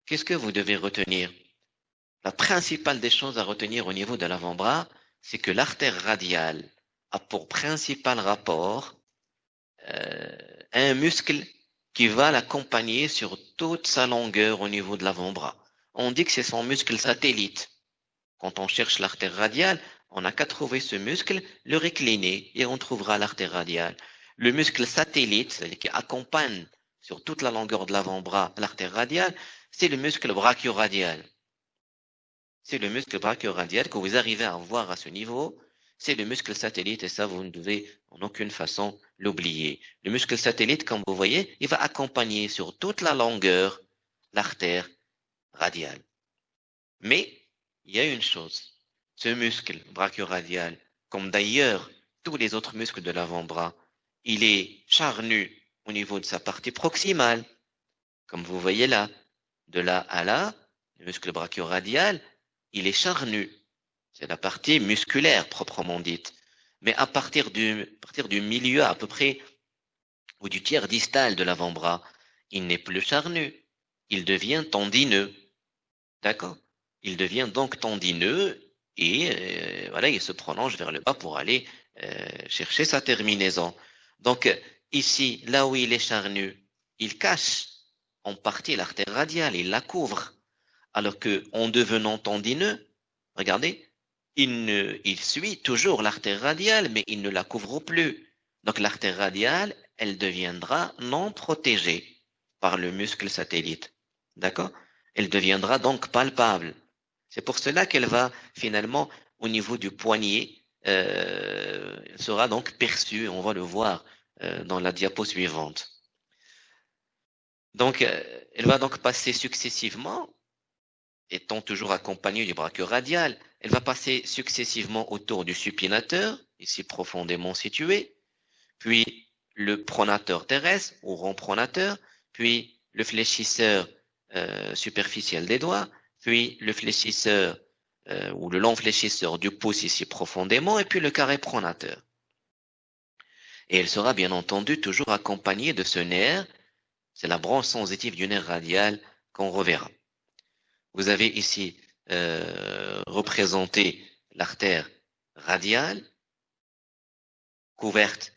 qu'est-ce que vous devez retenir? La principale des choses à retenir au niveau de l'avant-bras, c'est que l'artère radiale a pour principal rapport euh, un muscle qui va l'accompagner sur toute sa longueur au niveau de l'avant-bras. On dit que c'est son muscle satellite. Quand on cherche l'artère radiale, on n'a qu'à trouver ce muscle, le récliner, et on trouvera l'artère radiale. Le muscle satellite, c'est-à-dire qui accompagne sur toute la longueur de l'avant-bras, l'artère radiale, c'est le muscle brachioradial. C'est le muscle brachioradial que vous arrivez à voir à ce niveau. C'est le muscle satellite et ça, vous ne devez en aucune façon l'oublier. Le muscle satellite, comme vous voyez, il va accompagner sur toute la longueur l'artère radiale. Mais il y a une chose. Ce muscle brachioradial, comme d'ailleurs tous les autres muscles de l'avant-bras, il est charnu au niveau de sa partie proximale, comme vous voyez là. De là à là, le muscle brachioradial, il est charnu. C'est la partie musculaire proprement dite. Mais à partir du, partir du milieu à peu près, ou du tiers distal de l'avant-bras, il n'est plus charnu. Il devient tendineux. D'accord? Il devient donc tendineux et euh, voilà, il se prolonge vers le bas pour aller euh, chercher sa terminaison. Donc ici, là où il est charnu, il cache en partie l'artère radiale, il la couvre. Alors que en devenant tendineux, regardez, il, suit toujours l'artère radiale, mais il ne la couvre plus. Donc l'artère radiale, elle deviendra non protégée par le muscle satellite. D'accord? Elle deviendra donc palpable. C'est pour cela qu'elle va finalement, au niveau du poignet, euh, sera donc perçue, on va le voir dans la diapo suivante. Donc, euh, elle va donc passer successivement, étant toujours accompagnée du brachio radial, elle va passer successivement autour du supinateur, ici profondément situé, puis le pronateur terrestre ou rond pronateur, puis le fléchisseur euh, superficiel des doigts, puis le fléchisseur euh, ou le long fléchisseur du pouce ici profondément, et puis le carré pronateur. Et elle sera bien entendu toujours accompagnée de ce nerf, c'est la branche sensitive du nerf radial qu'on reverra. Vous avez ici euh, représenté l'artère radiale, couverte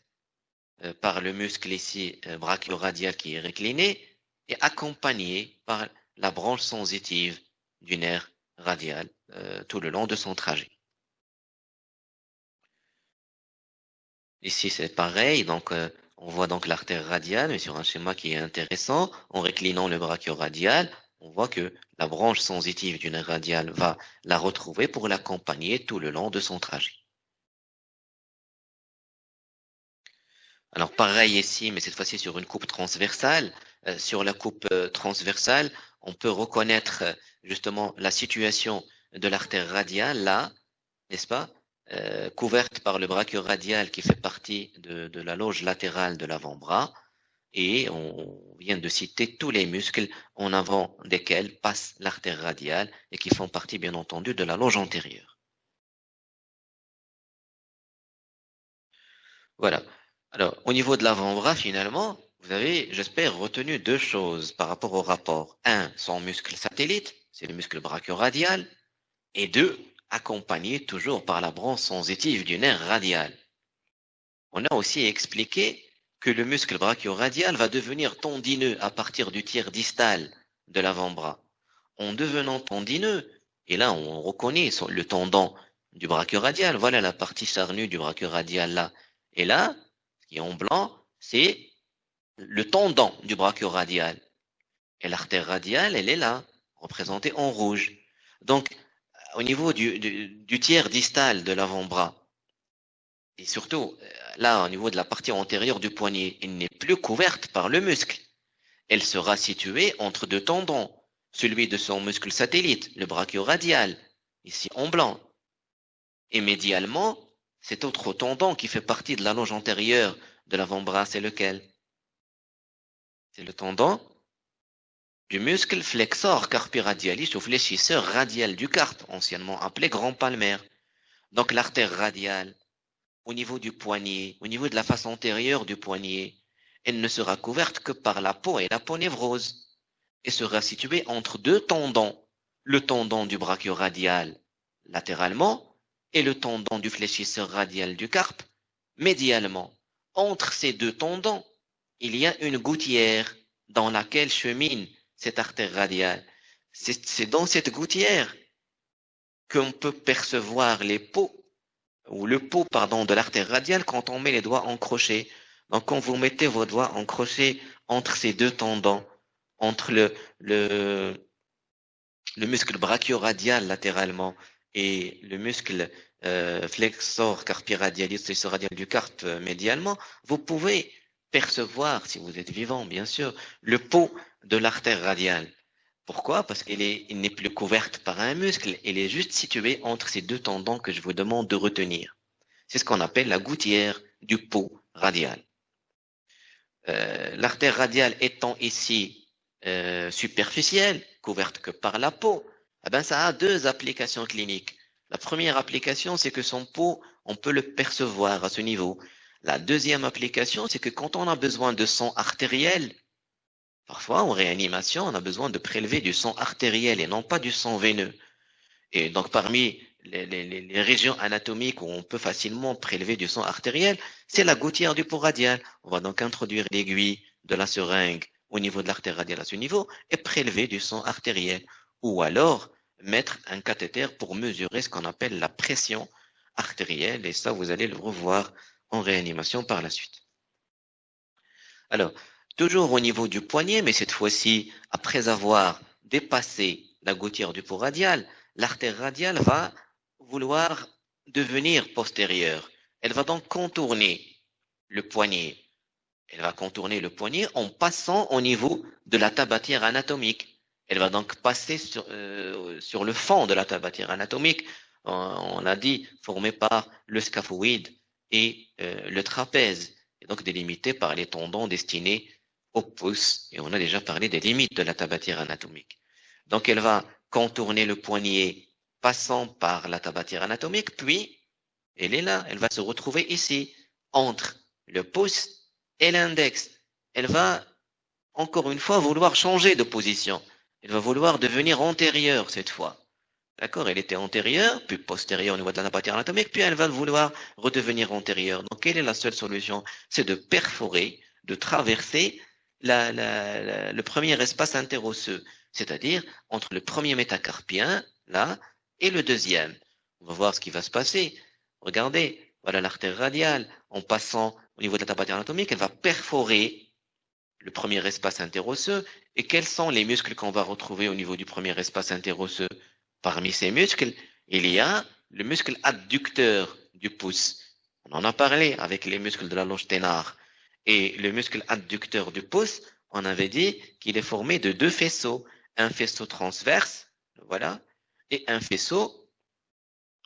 euh, par le muscle ici euh, brachio-radial qui est récliné et accompagné par la branche sensitive du nerf radial euh, tout le long de son trajet. Ici, c'est pareil. Donc, on voit donc l'artère radiale, mais sur un schéma qui est intéressant. En réclinant le brachio-radial, on voit que la branche sensitive du nerf radial va la retrouver pour l'accompagner tout le long de son trajet. Alors pareil ici, mais cette fois-ci sur une coupe transversale. Euh, sur la coupe euh, transversale, on peut reconnaître euh, justement la situation de l'artère radiale là, n'est-ce pas, couverte par le brachio-radial qui fait partie de, de la loge latérale de l'avant-bras. Et on vient de citer tous les muscles en avant desquels passe l'artère radiale et qui font partie bien entendu de la loge antérieure. Voilà. Alors, au niveau de l'avant-bras, finalement, vous avez, j'espère, retenu deux choses par rapport au rapport. Un, son muscle satellite, c'est le muscle brachio-radial. Et deux, accompagné toujours par la branche sensitive du nerf radial. On a aussi expliqué que le muscle brachio-radial va devenir tendineux à partir du tiers distal de l'avant-bras. En devenant tendineux, et là on reconnaît le tendon du brachio-radial, voilà la partie charnue du brachio-radial là. Et là, en blanc, c'est le tendon du brachio-radial. Et l'artère radiale, elle est là, représentée en rouge. Donc, au niveau du, tiers distal de l'avant-bras, et surtout, euh, là, au niveau de la partie antérieure du poignet, elle n'est plus couverte par le muscle. Elle sera située entre deux tendons, celui de son muscle satellite, le brachio-radial, ici en blanc. Et médialement, cet autre tendon qui fait partie de la loge antérieure de l'avant-bras, c'est lequel? C'est le tendon du muscle flexor carpi-radialis ou fléchisseur radial du carpe, anciennement appelé grand palmaire. Donc l'artère radiale, au niveau du poignet, au niveau de la face antérieure du poignet, elle ne sera couverte que par la peau et la peau névrose, et sera située entre deux tendons, le tendon du brachio-radial latéralement et le tendon du fléchisseur radial du carpe médialement. Entre ces deux tendons, il y a une gouttière dans laquelle chemine cette artère radiale. C'est dans cette gouttière qu'on peut percevoir les peaux, ou le pot, pardon, de l'artère radiale quand on met les doigts en crochet. Donc, quand vous mettez vos doigts en crochet entre ces deux tendons, entre le, le, le muscle brachio-radial latéralement et le muscle flexor carpi radialis, flexor radial du carpe médialement, vous pouvez percevoir, si vous êtes vivant bien sûr, le pot de l'artère radiale. Pourquoi? Parce qu'elle n'est plus couverte par un muscle, elle est juste située entre ces deux tendons que je vous demande de retenir. C'est ce qu'on appelle la gouttière du pot radial. euh, l'artère radiale étant ici euh, superficielle, couverte que par la peau, eh ben, ça a deux applications cliniques. La première application, c'est que son pot, on peut le percevoir à ce niveau. La deuxième application, c'est que quand on a besoin de sang artériel, parfois en réanimation, on a besoin de prélever du sang artériel et non pas du sang veineux. Et donc parmi les, régions anatomiques où on peut facilement prélever du sang artériel, c'est la gouttière du pot radial. On va donc introduire l'aiguille de la seringue au niveau de l'artère radiale à ce niveau et prélever du sang artériel. Ou alors mettre un cathéter pour mesurer ce qu'on appelle la pression artérielle. Et ça, vous allez le revoir en réanimation par la suite. Alors, toujours au niveau du poignet, mais cette fois-ci, après avoir dépassé la gouttière du pot radial, l'artère radiale va vouloir devenir postérieure. Elle va donc contourner le poignet. Elle va contourner le poignet en passant au niveau de la tabatière anatomique. Elle va donc passer sur, euh, le fond de la tabatière anatomique, on, l'a dit, formé par le scaphoïde et euh, le trapèze, et donc délimité par les tendons destinés au pouce. Et on a déjà parlé des limites de la tabatière anatomique. Donc elle va contourner le poignet passant par la tabatière anatomique, puis elle est là, elle va se retrouver ici, entre le pouce et l'index. Elle va, encore une fois, vouloir changer de position. Elle va vouloir devenir antérieure cette fois. D'accord Elle était antérieure, puis postérieure au niveau de la tabatière anatomique, puis elle va vouloir redevenir antérieure. Donc, quelle est la seule solution? C'est de perforer, de traverser le premier espace interosseux, c'est-à-dire entre le premier métacarpien, là, et le deuxième. On va voir ce qui va se passer. Regardez, voilà l'artère radiale. En passant au niveau de la tabatière anatomique, elle va perforer le premier espace interosseux. Et quels sont les muscles qu'on va retrouver au niveau du premier espace interosseux Parmi ces muscles, il y a le muscle adducteur du pouce. On en a parlé avec les muscles de la loge ténare. Et le muscle adducteur du pouce, on avait dit qu'il est formé de deux faisceaux. Un faisceau transverse, voilà, et un faisceau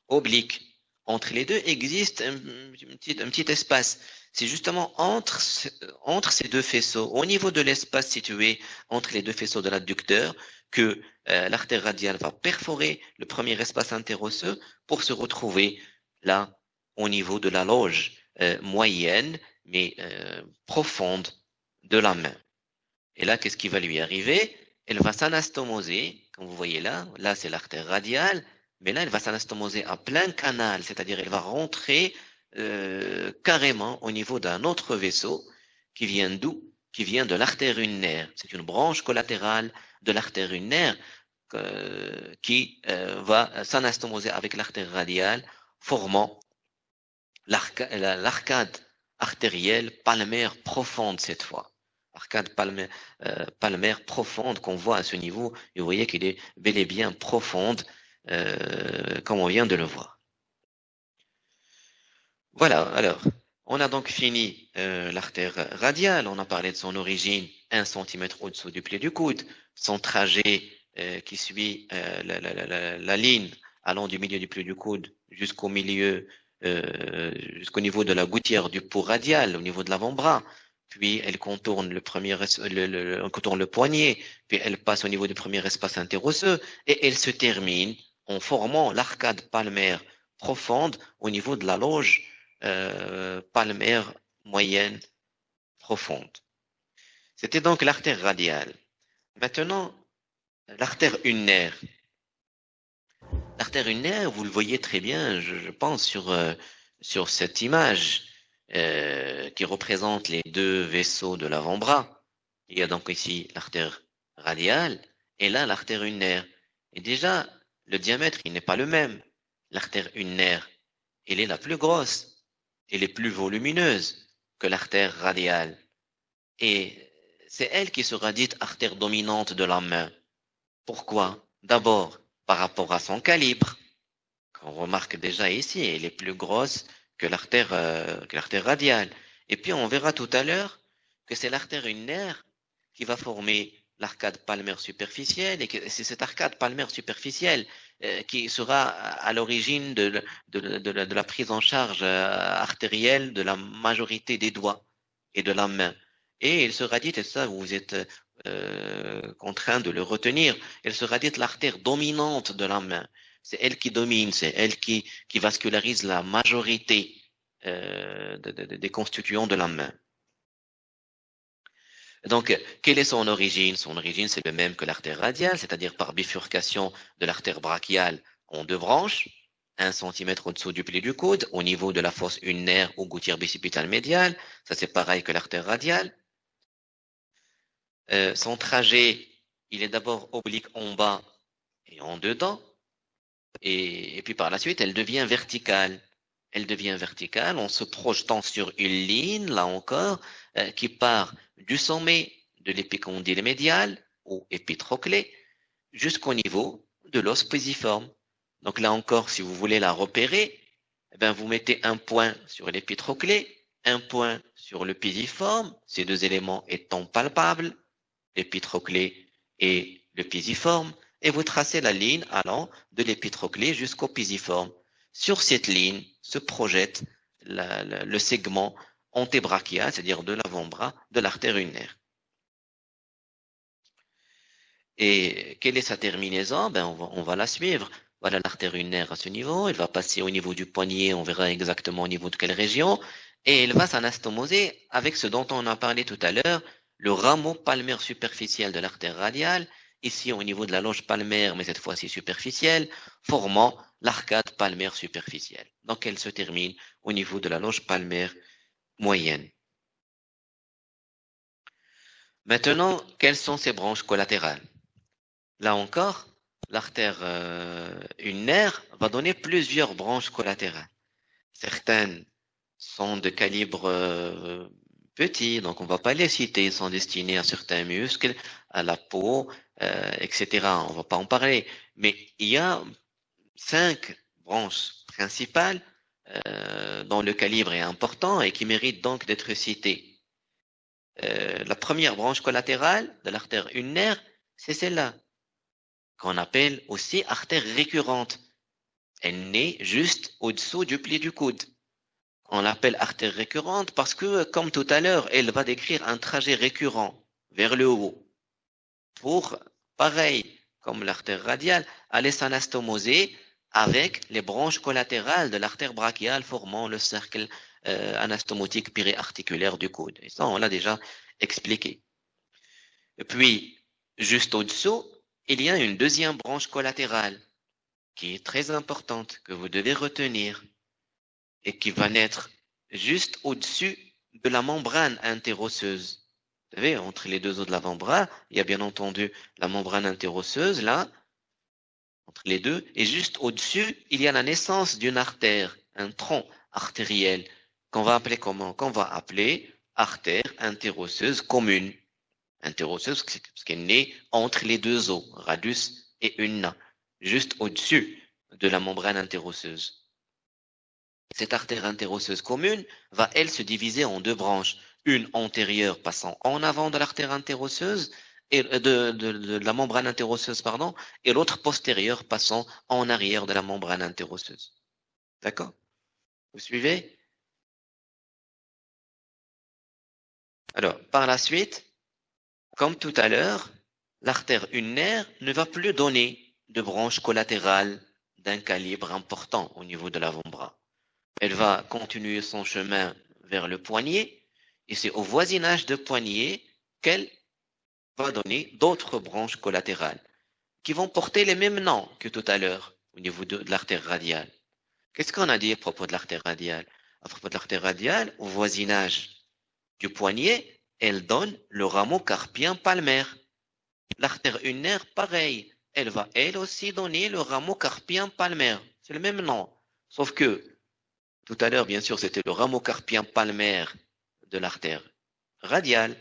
oblique. Entre les deux existe un, petit, espace. C'est justement entre, ces deux faisceaux, au niveau de l'espace situé entre les deux faisceaux de l'adducteur, que l'artère radiale va perforer le premier espace interosseux pour se retrouver là, au niveau de la loge euh, moyenne, mais euh, profonde de la main. Et là, qu'est-ce qui va lui arriver? Elle va s'anastomoser comme vous voyez là, là c'est l'artère radiale, mais là elle va s'anastomoser à plein canal, c'est-à-dire elle va rentrer euh, carrément au niveau d'un autre vaisseau qui vient d'où? Qui vient de l'artère ulnaire. C'est une branche collatérale de l'artère ulnaire euh, qui euh, va s'anastomoser avec l'artère radiale, formant l'arcade artérielle palmaire profonde cette fois arcade euh, palmaire, profonde qu'on voit à ce niveau. Vous voyez qu'il est bel et bien profonde, euh, comme on vient de le voir. Voilà, alors, on a donc fini euh, l'artère radiale, on a parlé de son origine, 1 cm au-dessous du pli du coude, son trajet qui suit la, ligne allant du milieu du pli du coude jusqu'au milieu, jusqu'au niveau de la gouttière du pot radial, au niveau de l'avant-bras, puis elle contourne le premier, le, contourne le poignet, puis elle passe au niveau du premier espace interosseux, et elle se termine en formant l'arcade palmaire profonde au niveau de la loge euh, palmaire moyenne profonde. C'était donc l'artère radiale. Maintenant, l'artère ulnaire. L'artère ulnaire, vous le voyez très bien, je, pense, sur, euh, sur cette image. Euh, qui représente les deux vaisseaux de l'avant-bras. Il y a donc ici l'artère radiale et là l'artère ulnaire. Et déjà, le diamètre, il n'est pas le même. L'artère ulnaire, elle est la plus grosse, elle est plus volumineuse que l'artère radiale. Et c'est elle qui sera dite artère dominante de la main. Pourquoi? D'abord, par rapport à son calibre, qu'on remarque déjà ici, elle est plus grosse que l'artère euh, radiale. Et puis on verra tout à l'heure que c'est l'artère ulnaire qui va former l'arcade palmaire superficielle et que c'est cette arcade palmaire superficielle euh, qui sera à l'origine de, la prise en charge euh, artérielle de la majorité des doigts et de la main. et il sera dit, et ça vous êtes euh, contraint de le retenir, elle sera dite l'artère dominante de la main. C'est elle qui domine, c'est elle qui, vascularise la majorité euh, des constituants de la main. Donc, quelle est son origine? Son origine, c'est le même que l'artère radiale, c'est-à-dire par bifurcation de l'artère brachiale en deux branches, 1 cm au-dessous du pli du coude, au niveau de la fosse ulnaire ou gouttière bicipitale médiale. Ça, c'est pareil que l'artère radiale. Euh, son trajet, il est d'abord oblique en bas et en dedans. Et, puis par la suite, elle devient verticale. Elle devient verticale en se projetant sur une ligne, là encore, euh, qui part du sommet de l'épicondyle médial ou épitroclé jusqu'au niveau de l'os pisiforme. Donc là encore, si vous voulez la repérer, eh bien, vous mettez un point sur l'épitroclé, un point sur le pisiforme, ces deux éléments étant palpables, l'épitroclé et le pisiforme, et vous tracez la ligne allant de l'épitroclé jusqu'au pisiforme. Sur cette ligne se projette le segment antébrachial, c'est-à-dire de l'avant-bras de l'artère ulnaire. Et quelle est sa terminaison? Ben on, va, la suivre. Voilà l'artère ulnaire à ce niveau. Elle va passer au niveau du poignet. On verra exactement au niveau de quelle région. Et elle va s'anastomoser avec ce dont on a parlé tout à l'heure, le rameau palmaire superficiel de l'artère radiale, ici au niveau de la loge palmaire, mais cette fois-ci superficielle, formant l'arcade palmaire superficielle. Donc elle se termine au niveau de la loge palmaire moyenne. Maintenant, quelles sont ces branches collatérales? Là encore, l'artère euh, ulnaire va donner plusieurs branches collatérales. Certaines sont de calibre euh, donc on ne va pas les citer, ils sont destinés à certains muscles, à la peau, euh, etc. On ne va pas en parler. Mais il y a cinq branches principales euh, dont le calibre est important et qui méritent donc d'être citées. Euh, la première branche collatérale de l'artère ulnaire, c'est celle-là, qu'on appelle aussi artère récurrente. Elle naît juste au-dessous du pli du coude. On l'appelle artère récurrente parce que, comme tout à l'heure, elle va décrire un trajet récurrent vers le haut pour, pareil, comme l'artère radiale, aller s'anastomoser avec les branches collatérales de l'artère brachiale formant le cercle euh, anastomotique périarticulaire du coude. Et ça, on l'a déjà expliqué. Et puis, juste au-dessous, il y a une deuxième branche collatérale qui est très importante, que vous devez retenir et qui va naître juste au-dessus de la membrane interosseuse. Vous savez, entre les deux os de l'avant-bras, il y a bien entendu la membrane interosseuse, là, entre les deux, et juste au-dessus, il y a la naissance d'une artère, un tronc artériel, qu'on va appeler comment? Qu'on va appeler artère interosseuse commune. Interosseuse, parce qu'elle naît entre les deux os, radius et une juste au-dessus de la membrane interosseuse. Cette artère interosseuse commune va, elle, se diviser en deux branches. Une antérieure passant en avant de l'artère interosseuse et euh, de, la membrane interosseuse, pardon, et l'autre postérieure passant en arrière de la membrane interosseuse. D'accord? Vous suivez? Alors, par la suite, comme tout à l'heure, l'artère ulnaire ne va plus donner de branche collatérale d'un calibre important au niveau de l'avant-bras. Elle va continuer son chemin vers le poignet et c'est au voisinage de poignet qu'elle va donner d'autres branches collatérales qui vont porter les mêmes noms que tout à l'heure au niveau de, l'artère radiale. Qu'est-ce qu'on a dit à propos de l'artère radiale? À propos de l'artère radiale, au voisinage du poignet, elle donne le rameau carpien palmaire. L'artère ulnaire, pareil, elle va elle aussi donner le rameau carpien palmaire. C'est le même nom. Sauf que, tout à l'heure, bien sûr, c'était le rameau carpien palmaire de l'artère radiale.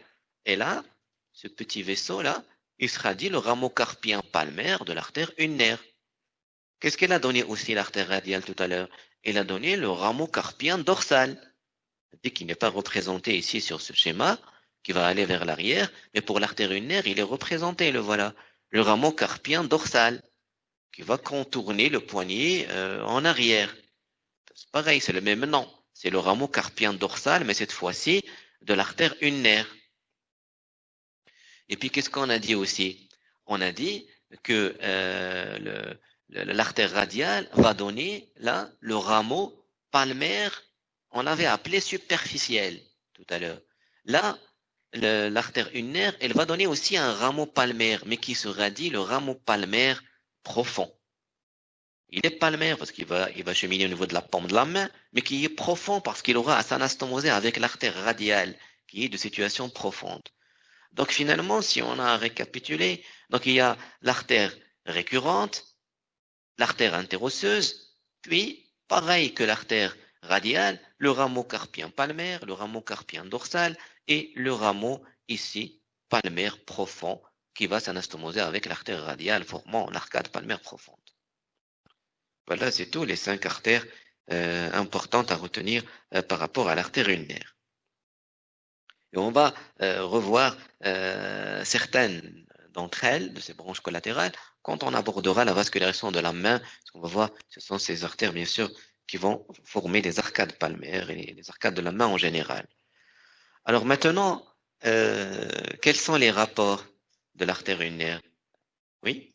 Et là, ce petit vaisseau-là, il sera dit le rameau carpien palmaire de l'artère ulnaire. Qu'est-ce qu'elle a donné aussi l'artère radiale tout à l'heure? Elle a donné le rameau carpien dorsal, qui n'est pas représenté ici sur ce schéma, qui va aller vers l'arrière, mais pour l'artère ulnaire, il est représenté, le voilà, le rameau carpien dorsal, qui va contourner le poignet euh, en arrière. C'est pareil, c'est le même nom. C'est le rameau carpien dorsal, mais cette fois-ci de l'artère ulnaire. Et puis, qu'est-ce qu'on a dit aussi? On a dit que euh, l'artère radiale va donner là le rameau palmaire, on l'avait appelé superficiel tout à l'heure. Là, l'artère ulnaire, elle va donner aussi un rameau palmaire, mais qui sera dit le rameau palmaire profond. Il est palmaire parce qu'il va, il va cheminer au niveau de la paume de la main, mais qui est profond parce qu'il aura à s'anastomoser avec l'artère radiale, qui est de situation profonde. Donc finalement, si on a récapitulé, donc il y a l'artère récurrente, l'artère interosseuse, puis, pareil que l'artère radiale, le rameau carpien palmaire, le rameau carpien dorsal et le rameau ici palmaire profond qui va s'anastomoser avec l'artère radiale formant l'arcade palmaire profonde. Voilà, c'est tout les cinq artères euh, importantes à retenir euh, par rapport à l'artère ulnaire. Et on va euh, revoir certaines d'entre elles, de ces branches collatérales, quand on abordera la vascularisation de la main. On va voir, ce sont ces artères, bien sûr, qui vont former les arcades palmaires et les arcades de la main en général. Alors maintenant, euh, quels sont les rapports de l'artère ulnaire? Oui?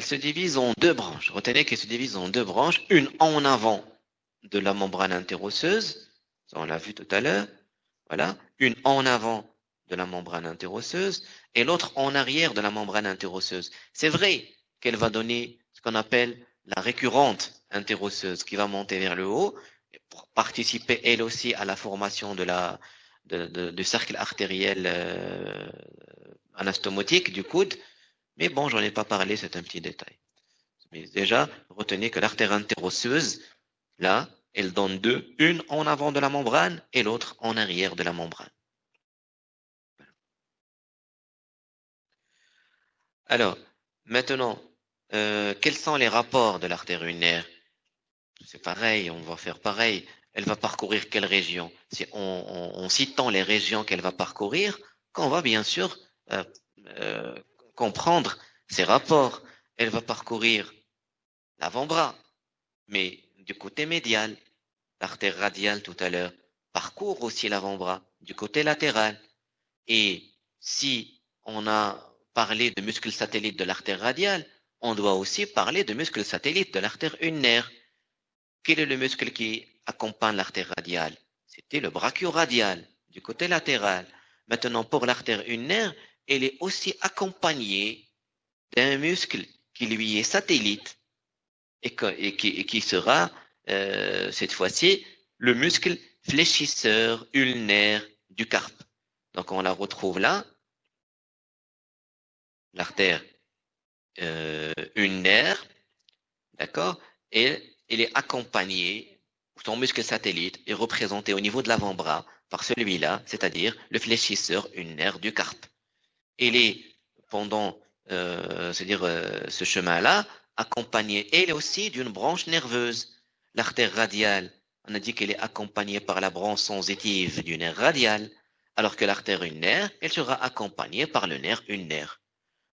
Elle se divise en deux branches. Retenez qu'elle se divise en deux branches, une en avant de la membrane interosseuse, on l'a vu tout à l'heure, voilà, une en avant de la membrane interosseuse et l'autre en arrière de la membrane interosseuse. C'est vrai qu'elle va donner ce qu'on appelle la récurrente interosseuse qui va monter vers le haut pour participer elle aussi à la formation de la du cercle artériel euh, anastomotique du coude. Mais bon, j'en ai pas parlé, c'est un petit détail. Mais déjà, retenez que l'artère interosseuse, là, elle donne deux, une en avant de la membrane et l'autre en arrière de la membrane. Alors, maintenant, euh, quels sont les rapports de l'artère ulnaire C'est pareil, on va faire pareil. Elle va parcourir quelle région? C'est en, citant les régions qu'elle va parcourir qu'on va bien sûr euh, euh, comprendre ces rapports. Elle va parcourir l'avant-bras, mais du côté médial. L'artère radiale tout à l'heure parcourt aussi l'avant-bras du côté latéral. Et si on a parler de muscles satellites de l'artère radiale, on doit aussi parler de muscles satellites de l'artère ulnaire. Quel est le muscle qui accompagne l'artère radiale? C'était le brachio-radial, du côté latéral. Maintenant, pour l'artère ulnaire, elle est aussi accompagnée d'un muscle qui lui est satellite et, qui, sera, euh, cette fois-ci, le muscle fléchisseur ulnaire du carpe. Donc, on la retrouve là, l'artère euh, ulnaire, d'accord, et il est accompagné, son muscle satellite est représenté au niveau de l'avant-bras par celui-là, c'est-à-dire le fléchisseur ulnaire du carpe. Il est pendant, euh, c'est-à-dire euh, ce chemin-là, accompagné elle aussi d'une branche nerveuse, l'artère radiale. On a dit qu'elle est accompagnée par la branche sensitive du nerf radial, alors que l'artère ulnaire, elle sera accompagnée par le nerf ulnaire.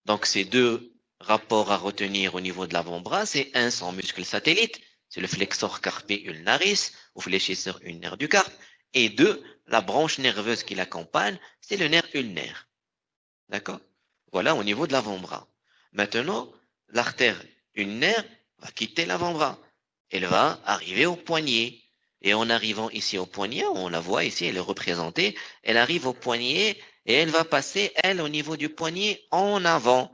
Donc, ces deux rapports à retenir au niveau de l'avant-bras, c'est un, son muscle satellite, c'est le flexor carpi ulnaris, ou fléchisseur ulnaire du carpe, et deux, la branche nerveuse qui l'accompagne, c'est le nerf ulnaire. D'accord? Voilà au niveau de l'avant-bras. Maintenant, l'artère ulnaire va quitter l'avant-bras. Elle va arriver au poignet. Et en arrivant ici au poignet, on la voit ici, elle est représentée, elle arrive au poignet et elle va passer, elle, au niveau du poignet, en avant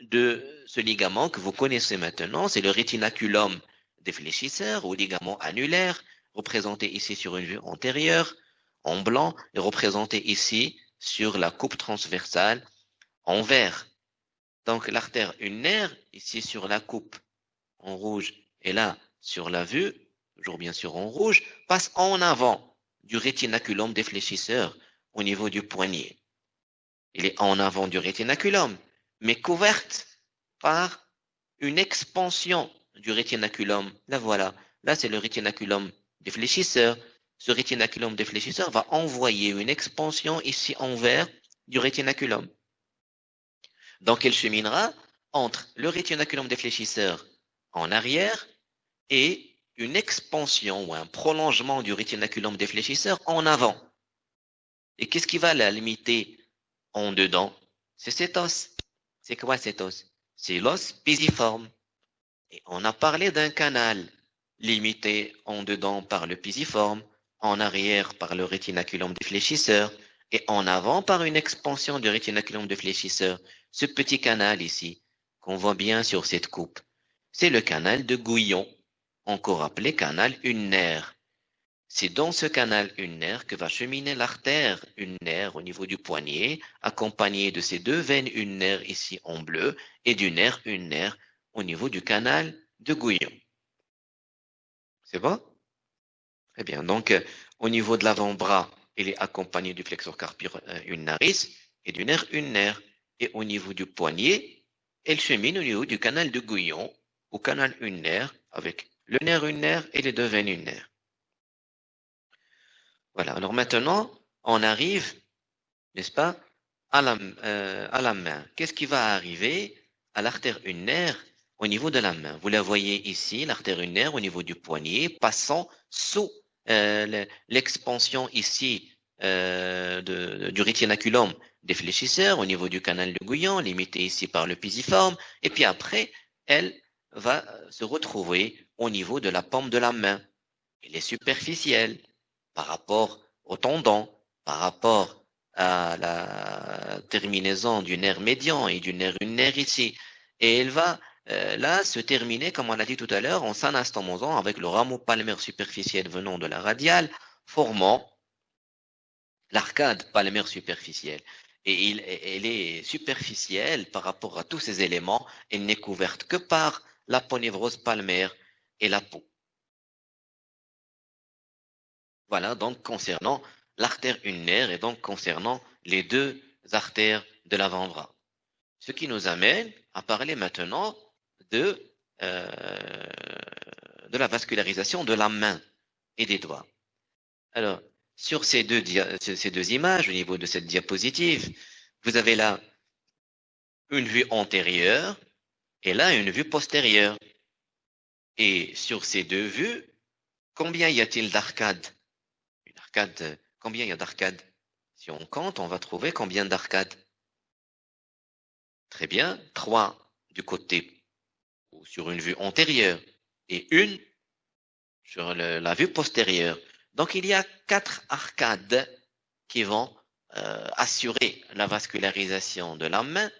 de ce ligament que vous connaissez maintenant. C'est le rétinaculum défléchisseur ou ligament annulaire, représenté ici sur une vue antérieure, en blanc, et représenté ici sur la coupe transversale, en vert. Donc l'artère ulnaire, ici sur la coupe, en rouge, et là, sur la vue, toujours bien sûr en rouge, passe en avant du rétinaculum défléchisseur, au niveau du poignet. Il est en avant du rétinaculum, mais couverte par une expansion du rétinaculum. Là voilà, là c'est le rétinaculum défléchisseur. Ce rétinaculum défléchisseur va envoyer une expansion ici en vert du rétinaculum. Donc elle cheminera entre le rétinaculum défléchisseur en arrière et une expansion ou un prolongement du rétinaculum défléchisseur en avant. Et qu'est-ce qui va la limiter en dedans? C'est cet os. C'est quoi cet os? C'est l'os pisiforme. Et on a parlé d'un canal limité en dedans par le pisiforme, en arrière par le rétinaculum défléchisseur et en avant par une expansion du rétinaculum défléchisseur. Ce petit canal ici, qu'on voit bien sur cette coupe, c'est le canal de Gouillon, encore appelé canal ulnaire. C'est dans ce canal ulnaire que va cheminer l'artère ulnaire au niveau du poignet, accompagnée de ces deux veines ulnaires ici en bleu et du nerf ulnaire au niveau du canal de Gouillon. C'est bon? Très bien. Donc, euh, au niveau de l'avant-bras, il est accompagné du flexor carpi euh, ulnaris et du nerf ulnaire. Et au niveau du poignet, elle chemine au niveau du canal de Gouillon, au canal ulnaire, avec le nerf ulnaire et les deux veines ulnaires. Voilà. Alors maintenant, on arrive, n'est-ce pas, à la, euh, à la main. Qu'est-ce qui va arriver à l'artère ulnaire au niveau de la main? Vous la voyez ici, l'artère ulnaire au niveau du poignet, passant sous l'expansion ici euh, de, du rétinaculum défléchisseur au niveau du canal de Gouillon, limité ici par le pisiforme, et puis après, elle va se retrouver au niveau de la paume de la main. Elle est superficielle par rapport au tendon, par rapport à la terminaison du nerf médian et du nerf ulnaire ici. Et elle va euh, là se terminer, comme on l'a dit tout à l'heure, en s'anastomosant avec le rameau palmaire superficiel venant de la radiale, formant l'arcade palmaire superficielle. Et il, elle est superficielle par rapport à tous ces éléments. Elle n'est couverte que par l'aponévrose palmaire et la peau. Voilà, donc concernant l'artère ulnaire et donc concernant les deux artères de l'avant-bras. Ce qui nous amène à parler maintenant de, euh, de la vascularisation de la main et des doigts. Alors, sur ces deux, ces deux images, au niveau de cette diapositive, vous avez là une vue antérieure et là une vue postérieure. Et sur ces deux vues, combien y a-t-il d'arcades? Une arcade, combien y a d'arcades? Si on compte, on va trouver combien d'arcades Très bien, trois du côté sur une vue antérieure et une sur la vue postérieure. Donc il y a quatre arcades qui vont euh, assurer la vascularisation de la main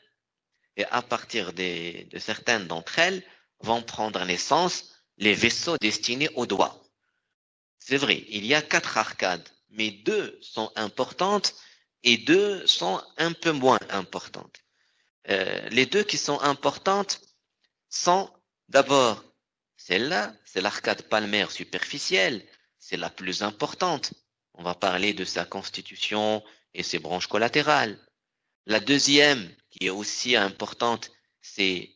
et à partir de certaines d'entre elles vont prendre naissance les vaisseaux destinés aux doigts. C'est vrai, il y a quatre arcades, mais deux sont importantes et deux sont un peu moins importantes. Euh, les deux qui sont importantes sont d'abord celle-là, c'est l'arcade palmaire superficielle, c'est la plus importante. On va parler de sa constitution et ses branches collatérales. La deuxième, qui est aussi importante, c'est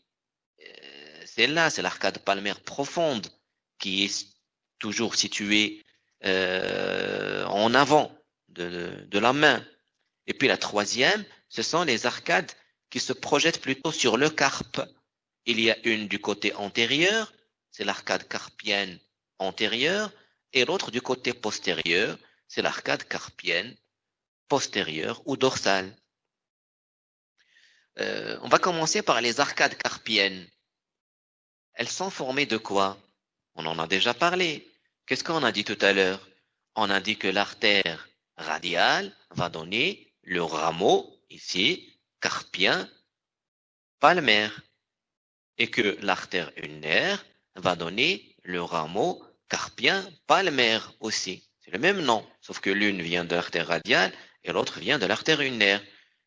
euh, celle-là, c'est l'arcade palmaire profonde, qui est toujours située euh, en avant de, de la main. Et puis la troisième, ce sont les arcades qui se projettent plutôt sur le carpe. Il y a une du côté antérieur, c'est l'arcade carpienne antérieure, et l'autre du côté postérieur, c'est l'arcade carpienne postérieure ou dorsale. Euh, on va commencer par les arcades carpiennes. Elles sont formées de quoi? On en a déjà parlé. Qu'est-ce qu'on a dit tout à l'heure? On a dit que l'artère radiale va donner le rameau, ici, carpien palmaire et que l'artère ulnaire va donner le rameau carpien palmaire aussi. C'est le même nom, sauf que l'une vient de l'artère radiale et l'autre vient de l'artère ulnaire.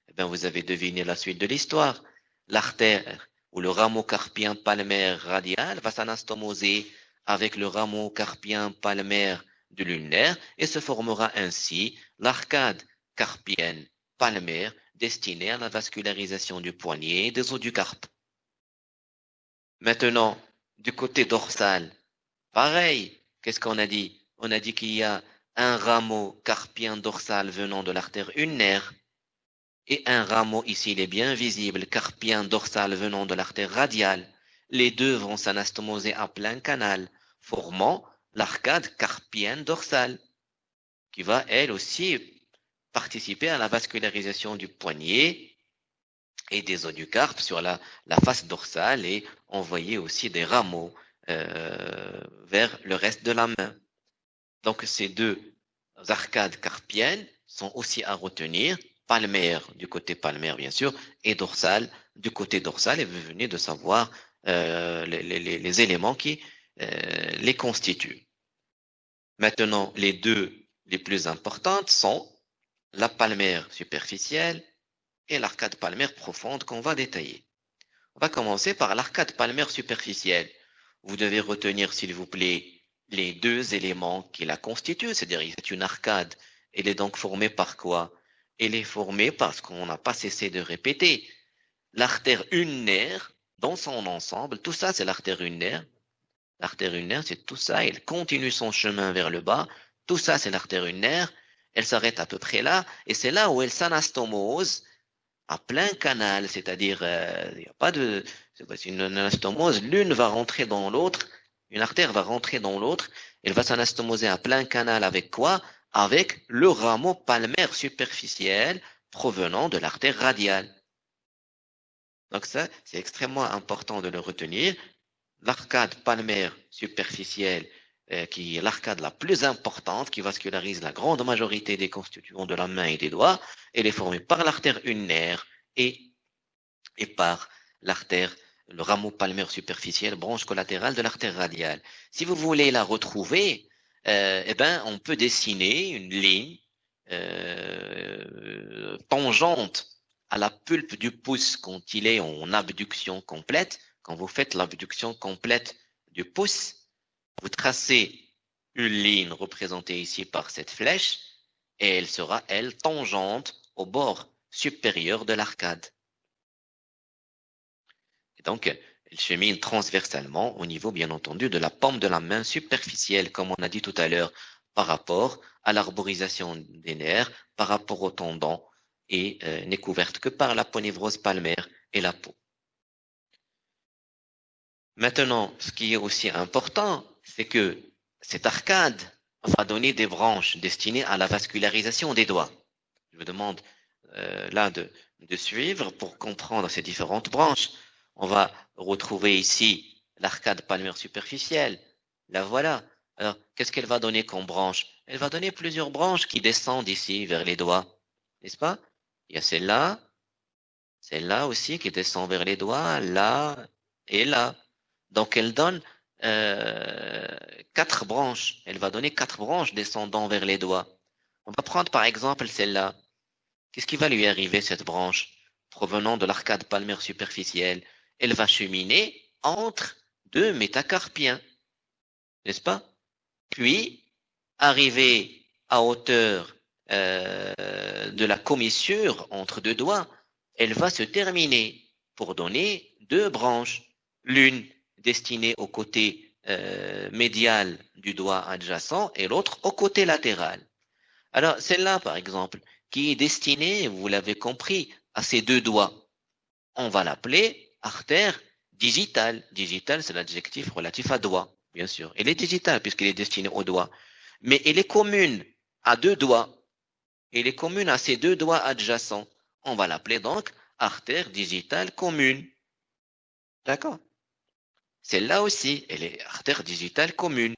Eh bien, vous avez deviné la suite de l'histoire. L'artère ou le rameau carpien palmaire radial va s'anastomoser avec le rameau carpien palmaire de l'ulnaire et se formera ainsi l'arcade carpienne palmaire destinée à la vascularisation du poignet et des os du carpe. Maintenant, du côté dorsal, pareil, qu'est-ce qu'on a dit? On a dit qu'il y a un rameau carpien dorsal venant de l'artère ulnaire et un rameau, ici il est bien visible, carpien dorsal venant de l'artère radiale. Les deux vont s'anastomoser à plein canal, formant l'arcade carpienne dorsale, qui va elle aussi participer à la vascularisation du poignet et des os du carpe sur la, la face dorsale et envoyer aussi des rameaux euh, vers le reste de la main. Donc ces deux arcades carpiennes sont aussi à retenir, palmaire du côté palmaire bien sûr, et dorsale du côté dorsal, et vous venez de savoir euh, les, éléments qui euh, les constituent. Maintenant, les deux les plus importantes sont la palmaire superficielle et l'arcade palmaire profonde qu'on va détailler. On va commencer par l'arcade palmaire superficielle. Vous devez retenir, s'il vous plaît, les deux éléments qui la constituent, c'est une arcade. Elle est donc formée par quoi? Elle est formée parce qu'on n'a pas cessé de répéter. L'artère ulnaire, dans son ensemble, tout ça c'est l'artère ulnaire. L'artère ulnaire, c'est tout ça, elle continue son chemin vers le bas. Tout ça c'est l'artère ulnaire. Elle s'arrête à peu près là, et c'est là où elle s'anastomose à plein canal, c'est-à-dire euh, il n'y a pas de c'est une anastomose, l'une va rentrer dans l'autre, une artère va rentrer dans l'autre, elle va s'anastomoser à plein canal avec quoi? Avec le rameau palmaire superficiel provenant de l'artère radiale. Donc ça, c'est extrêmement important de le retenir. L'arcade palmaire superficielle, qui est l'arcade la plus importante, qui vascularise la grande majorité des constituants de la main et des doigts, elle est formée par l'artère ulnaire et, et par l'artère le rameau palmaire superficiel, branche collatérale de l'artère radiale. Si vous voulez la retrouver, euh, eh ben, on peut dessiner une ligne euh, tangente à la pulpe du pouce quand il est en abduction complète. Quand vous faites l'abduction complète du pouce, vous tracez une ligne représentée ici par cette flèche et elle sera, elle, tangente au bord supérieur de l'arcade. Donc, elle chemine transversalement au niveau, bien entendu, de la paume de la main superficielle, comme on a dit tout à l'heure, par rapport à l'arborisation des nerfs, par rapport au tendon, et euh, n'est couverte que par la ponévrose palmaire et la peau. Maintenant, ce qui est aussi important, c'est que cette arcade va donner des branches destinées à la vascularisation des doigts. Je vous demande euh, là de, de suivre pour comprendre ces différentes branches. On va retrouver ici l'arcade palmaire superficielle. La voilà. Alors, qu'est-ce qu'elle va donner comme branche? Elle va donner plusieurs branches qui descendent ici vers les doigts. N'est-ce pas? Il y a celle-là, celle-là aussi qui descend vers les doigts, là et là. Donc, elle donne euh, quatre branches. Elle va donner quatre branches descendant vers les doigts. On va prendre par exemple celle-là. Qu'est-ce qui va lui arriver, cette branche, provenant de l'arcade palmaire superficielle? Elle va cheminer entre deux métacarpiens, n'est-ce pas? Puis, arriver à hauteur euh, de la commissure entre deux doigts, elle va se terminer pour donner deux branches, l'une destinée au côté euh, médial du doigt adjacent et l'autre au côté latéral. Alors, celle-là, par exemple, qui est destinée, vous l'avez compris, à ces deux doigts, on va l'appeler artère digitale. Digitale, c'est l'adjectif relatif à doigt, bien sûr. Elle est digitale puisqu'elle est destinée au doigt. Mais elle est commune à deux doigts. Elle est commune à ces deux doigts adjacents. On va l'appeler donc artère digitale commune. D'accord? Celle-là aussi, elle est artère digitale commune.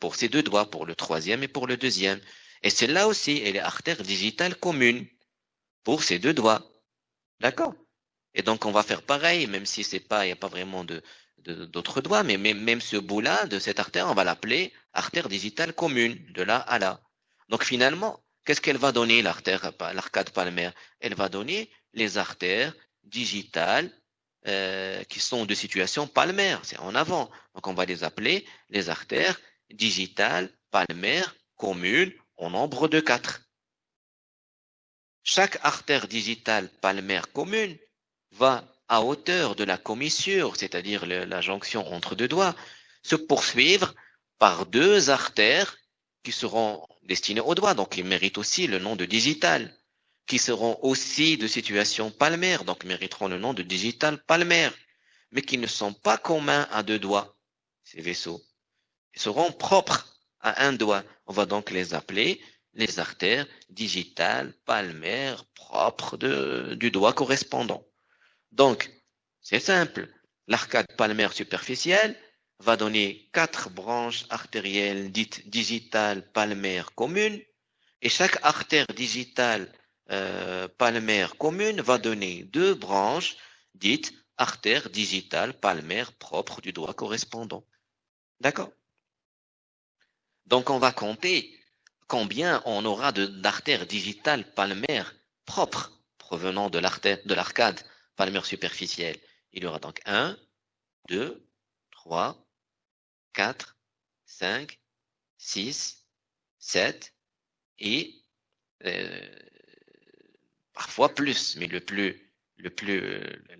Pour, ces deux doigts, pour le troisième et pour le deuxième. Et celle-là aussi, elle est artère digitale commune. Pour ces deux doigts. D'accord? Et donc, on va faire pareil, même si c'est pas, il n'y a pas vraiment de, d'autres doigts, mais même, même ce bout-là de cette artère, on va l'appeler artère digitale commune, de là à là. Donc finalement, qu'est-ce qu'elle va donner l'artère, l'arcade palmaire? Elle va donner les artères digitales euh, qui sont de situation palmaire, c'est en avant. Donc on va les appeler les artères digitales palmaires communes au nombre de quatre. Chaque artère digitale palmaire commune va à hauteur de la commissure, c'est-à-dire la jonction entre deux doigts, se poursuivre par deux artères qui seront destinées au doigt, donc ils méritent aussi le nom de digital, qui seront aussi de situation palmaire, donc mériteront le nom de digital palmaire, mais qui ne sont pas communs à deux doigts, ces vaisseaux. seront propres à un doigt. On va donc les appeler les artères digitales palmaires propres du doigt correspondant. Donc, c'est simple. L'arcade palmaire superficielle va donner quatre branches artérielles dites digitales palmaires communes et chaque artère digitale euh, palmaire commune va donner deux branches dites artères digitales palmaires propres du doigt correspondant. D'accord? Donc on va compter combien on aura d'artères digitales palmaires propres provenant de l'arcade palmaire superficielle. Il y aura donc 1, 2, 3, 4, 5, 6, 7 et euh, parfois plus, mais le plus, le plus,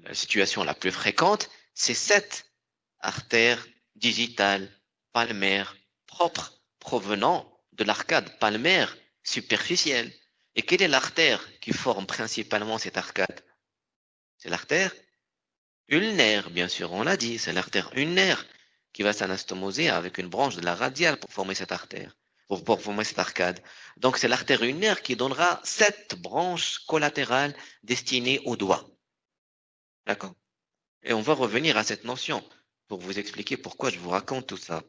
la situation la plus fréquente, c'est 7 artères digitales palmaires propres provenant de l'arcade palmaire superficielle. Et quelle est l'artère qui forme principalement cette arcade? C'est l'artère ulnaire, bien sûr, on l'a dit, c'est l'artère ulnaire qui va s'anastomoser avec une branche de la radiale pour former cette artère, pour, pour former cette arcade. Donc c'est l'artère ulnaire qui donnera sept branches collatérales destinées au doigt. D'accord? Et on va revenir à cette notion pour vous expliquer pourquoi je vous raconte tout ça.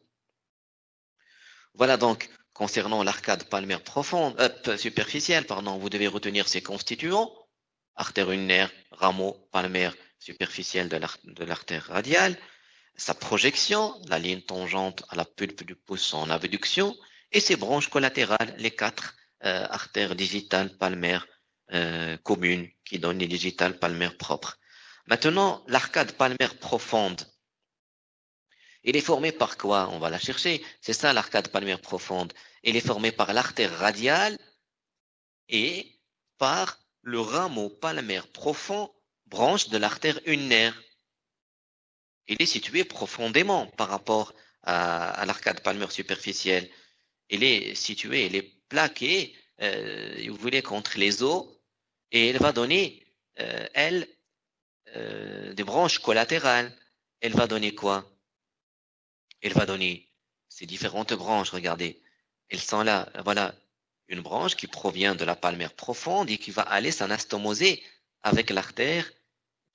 Voilà donc, concernant l'arcade palmaire profonde, euh, superficielle, pardon, vous devez retenir ces constituants, artère ulnaire, rameau palmaire superficiel de l'artère radiale, sa projection, la ligne tangente à la pulpe du pouce en abduction, et ses branches collatérales, les quatre euh, artères digitales palmaires euh, communes qui donnent les digitales palmaires propres. Maintenant, l'arcade palmaire profonde. Il est formé par quoi? On va la chercher. C'est ça l'arcade palmaire profonde. Il est formé par l'artère radiale et par le rameau palmaire profond, branche de l'artère ulnaire. Il est situé profondément par rapport à, l'arcade palmaire superficielle. Il est situé, il est plaqué, euh, vous voulez, contre les os, et il va donner, euh, elle, euh, des branches collatérales. Elle va donner quoi? Elle va donner ces différentes branches, regardez. Elles sont là, voilà, une branche qui provient de la palmaire profonde et qui va aller s'anastomoser avec l'artère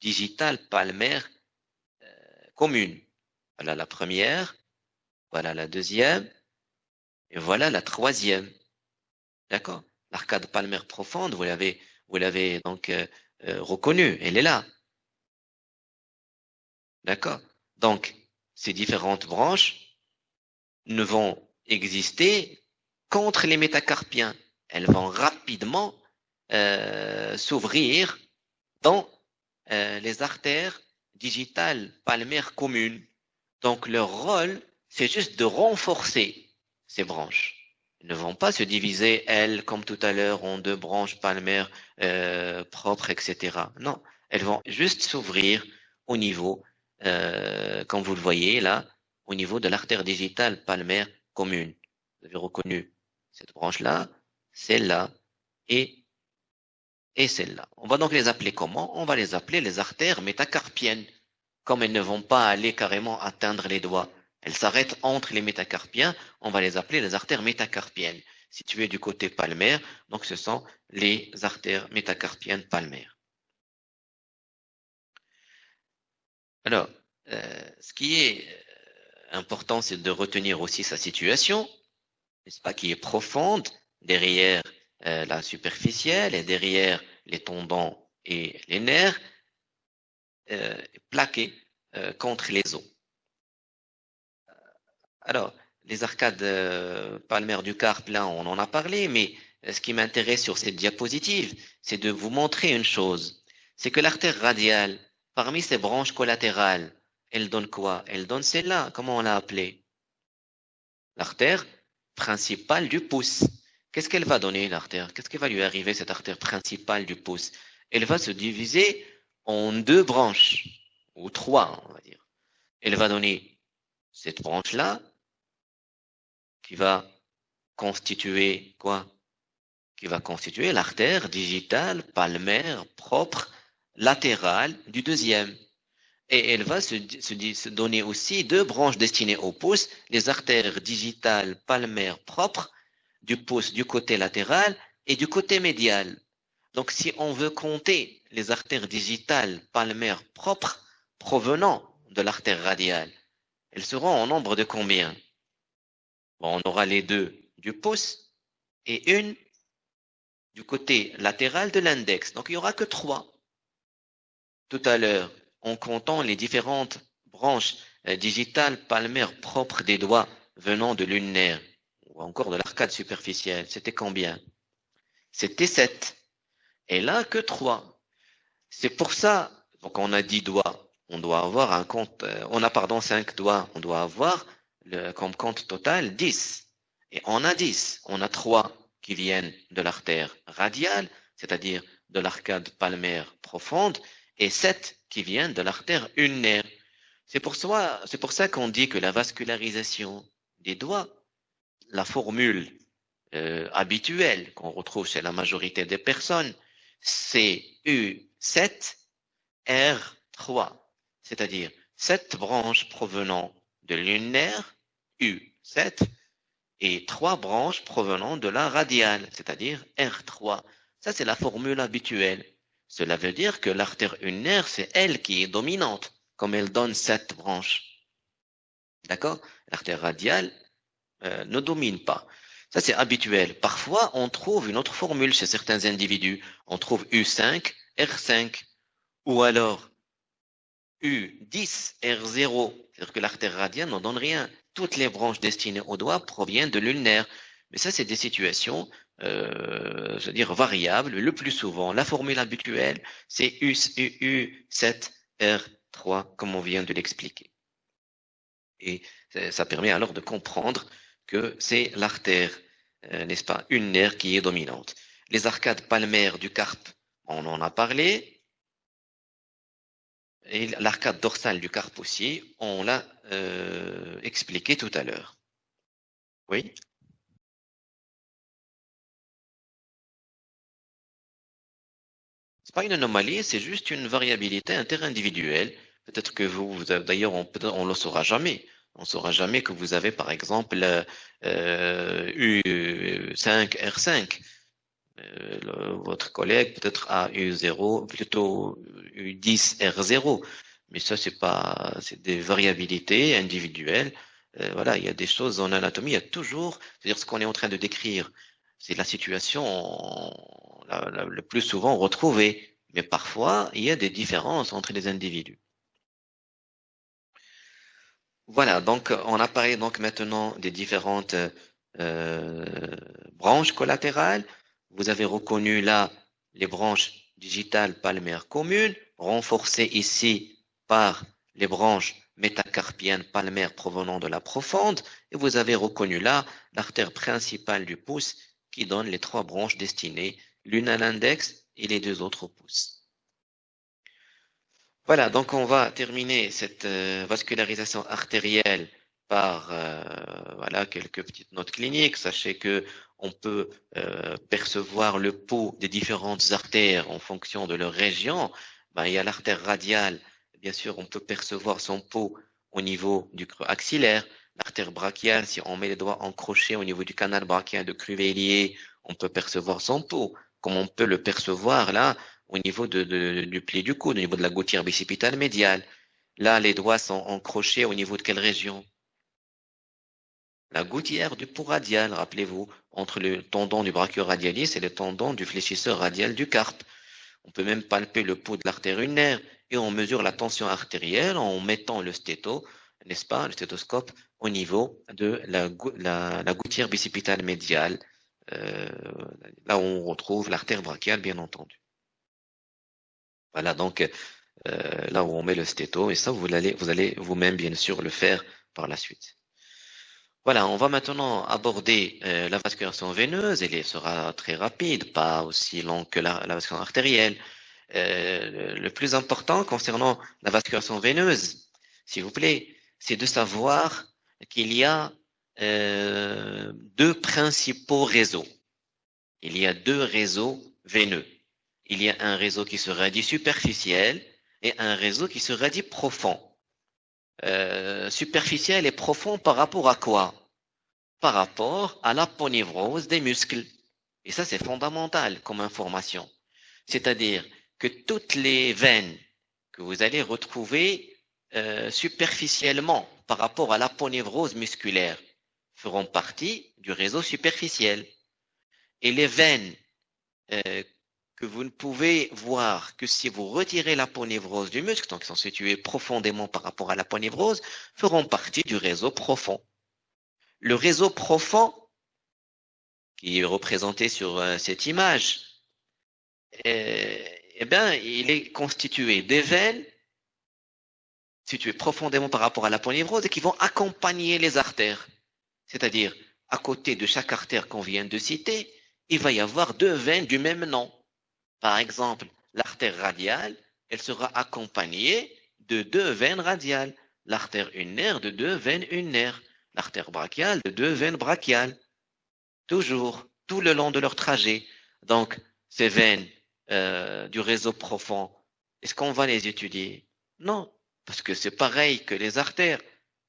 digitale palmaire commune. Voilà la première, voilà la deuxième, et voilà la troisième. D'accord? L'arcade palmaire profonde, vous l'avez, vous l'avez donc euh, euh, reconnue, elle est là. D'accord? Donc, ces différentes branches ne vont exister contre les métacarpiens. Elles vont rapidement euh, s'ouvrir dans les artères digitales palmaires communes. Donc leur rôle, c'est juste de renforcer ces branches. Elles ne vont pas se diviser, elles, comme tout à l'heure, en deux branches palmaires euh, propres, etc. Non, elles vont juste s'ouvrir au niveau, euh, comme vous le voyez là, au niveau de l'artère digitale palmaire commune. Vous avez reconnu cette branche-là, celle-là et, et celle-là. On va donc les appeler comment? On va les appeler les artères métacarpiennes. Comme elles ne vont pas aller carrément atteindre les doigts, elles s'arrêtent entre les métacarpiens, on va les appeler les artères métacarpiennes. Situées du côté palmaire, donc ce sont les artères métacarpiennes palmaires. Alors, euh, ce qui est euh, important, c'est de retenir aussi sa situation n'est-ce pas, qui est profonde derrière euh, la superficielle et derrière les tendons et les nerfs, euh, plaqués contre les os. Alors, les arcades palmaires du carpe, là, on en a parlé, mais ce qui m'intéresse sur cette diapositive, c'est de vous montrer une chose. C'est que l'artère radiale, parmi ses branches collatérales, elle donne quoi? Elle donne celle-là. Comment on l'a appelée? L'artère principale du pouce. Qu'est-ce qu'elle va donner, l'artère? Qu'est-ce qui va lui arriver, cette artère principale du pouce? Elle va se diviser en deux branches, ou trois, on va dire. Elle va donner cette branche-là, qui va constituer quoi? Qui va constituer l'artère digitale palmaire propre latérale du deuxième. Et elle va se, donner aussi deux branches destinées au pouce, les artères digitales palmaires propres du pouce du côté latéral et du côté médial. Donc, si on veut compter les artères digitales palmaires propres provenant de l'artère radiale, elles seront en nombre de combien? On aura les deux du pouce et une du côté latéral de l'index. Donc, il n'y aura que trois. Tout à l'heure, en comptant les différentes branches euh, digitales palmaires propres des doigts venant de l'ulnaire ou encore de l'arcade superficielle, c'était combien? C'était 7. Et là, que 3. C'est pour ça, donc on a 10 doigts, on doit avoir un compte, euh, on a pardon 5 doigts, on doit avoir comme compte total 10. Et on a 10, on a 3 qui viennent de l'artère radiale, c'est-à-dire de l'arcade palmaire profonde, et 7 qui viennent de l'artère ulnaire. C'est pour ça, c'est pour ça qu'on dit que la vascularisation des doigts, la formule euh, habituelle qu'on retrouve chez la majorité des personnes, c'est U7 R3, c'est-à-dire 7 branches provenant de l'ulnaire, U7, et 3 branches provenant de la radiale, c'est-à-dire R3. Ça, c'est la formule habituelle. Cela veut dire que l'artère ulnaire, c'est elle qui est dominante, comme elle donne sept branches. D'accord? L'artère radiale euh, ne domine pas. Ça, c'est habituel. Parfois, on trouve une autre formule chez certains individus. On trouve U5, R5, ou alors U10, R0. C'est-à-dire que l'artère radiale n'en donne rien. Toutes les branches destinées au doigt proviennent de l'ulnaire. Mais ça, c'est des situations euh, c'est-à-dire variable, le plus souvent. La formule habituelle, c'est UU7R3, comme on vient de l'expliquer. Et ça permet alors de comprendre que c'est l'artère, euh, n'est-ce pas, nerf qui est dominante. Les arcades palmaires du carpe, on en a parlé. Et l'arcade dorsale du aussi, on l'a euh, expliqué tout à l'heure. Oui pas une anomalie, c'est juste une variabilité interindividuelle. Peut-être que vous, vous d'ailleurs, on ne le saura jamais. On ne saura jamais que vous avez, par exemple, euh, U5R5. Euh, votre collègue peut-être a U0, plutôt U10R0. Mais ça, c'est pas, c'est des variabilités individuelles. Euh, voilà, il y a des choses en anatomie, il y a toujours, c'est-à-dire ce qu'on est en train de décrire, c'est la situation le plus souvent retrouvée. Mais parfois, il y a des différences entre les individus. Voilà, donc on a parlé donc maintenant des différentes euh, branches collatérales. Vous avez reconnu là les branches digitales palmaires communes, renforcées ici par les branches métacarpiennes palmaires provenant de la profonde, et vous avez reconnu là l'artère principale du pouce qui donne les trois branches destinées l'une à l'index et les deux autres au pouce. Voilà, donc on va terminer cette euh, vascularisation artérielle par euh, voilà quelques petites notes cliniques. Sachez que on peut euh, percevoir le pouls des différentes artères en fonction de leur région. Ben, il y a l'artère radiale, bien sûr, on peut percevoir son pouls au niveau du creux axillaire. L'artère brachiale, si on met les doigts encrochés au niveau du canal brachial de Cruvellier, on peut percevoir son pouls comme on peut le percevoir là au niveau du pli du coude, au niveau de la gouttière bicipitale médiale. Là, les doigts sont encrochés au niveau de quelle région? La gouttière du pont radial, rappelez-vous, entre le tendon du brachioradialis et le tendon du fléchisseur radial du carpe. On peut même palper le pouls de l'artère ulnaire et on mesure la tension artérielle en mettant le stéto, n'est-ce pas, le stéthoscope au niveau de la, gouttière bicipitale médiale euh, là où on retrouve l'artère brachiale, bien entendu. Voilà, donc euh, là où on met le stéto, et ça, vous allez vous allez vous-même, bien sûr, le faire par la suite. Voilà, on va maintenant aborder euh, la vascularisation veineuse. Elle sera très rapide, pas aussi longue que la, la vascularisation artérielle. le plus important concernant la vascularisation veineuse, s'il vous plaît, c'est de savoir qu'il y a euh, deux principaux réseaux. Il y a deux réseaux veineux. Il y a un réseau qui se dit superficiel et un réseau qui sera dit profond. Euh, superficiel et profond par rapport à quoi? Par rapport à l'aponévrose des muscles. Et ça, c'est fondamental comme information. C'est-à-dire que toutes les veines que vous allez retrouver euh, superficiellement par rapport à l'aponévrose musculaire feront partie du réseau superficiel. Et les veines euh, que vous ne pouvez voir que si vous retirez l'aponévrose du muscle, donc qui sont situées profondément par rapport à l'aponévrose, feront partie du réseau profond. Le réseau profond, qui est représenté sur euh, cette image, euh, eh bien, il est constitué des veines situées profondément par rapport à l'aponévrose et qui vont accompagner les artères. C'est-à-dire, à côté de chaque artère qu'on vient de citer, il va y avoir deux veines du même nom. Par exemple, l'artère radiale, elle sera accompagnée de deux veines radiales. L'artère ulnaire de deux veines ulnaires. L'artère brachiale de deux veines brachiales. Toujours, tout le long de leur trajet. Donc, ces veines euh, du réseau profond, est-ce qu'on va les étudier? Non, parce que c'est pareil que les artères.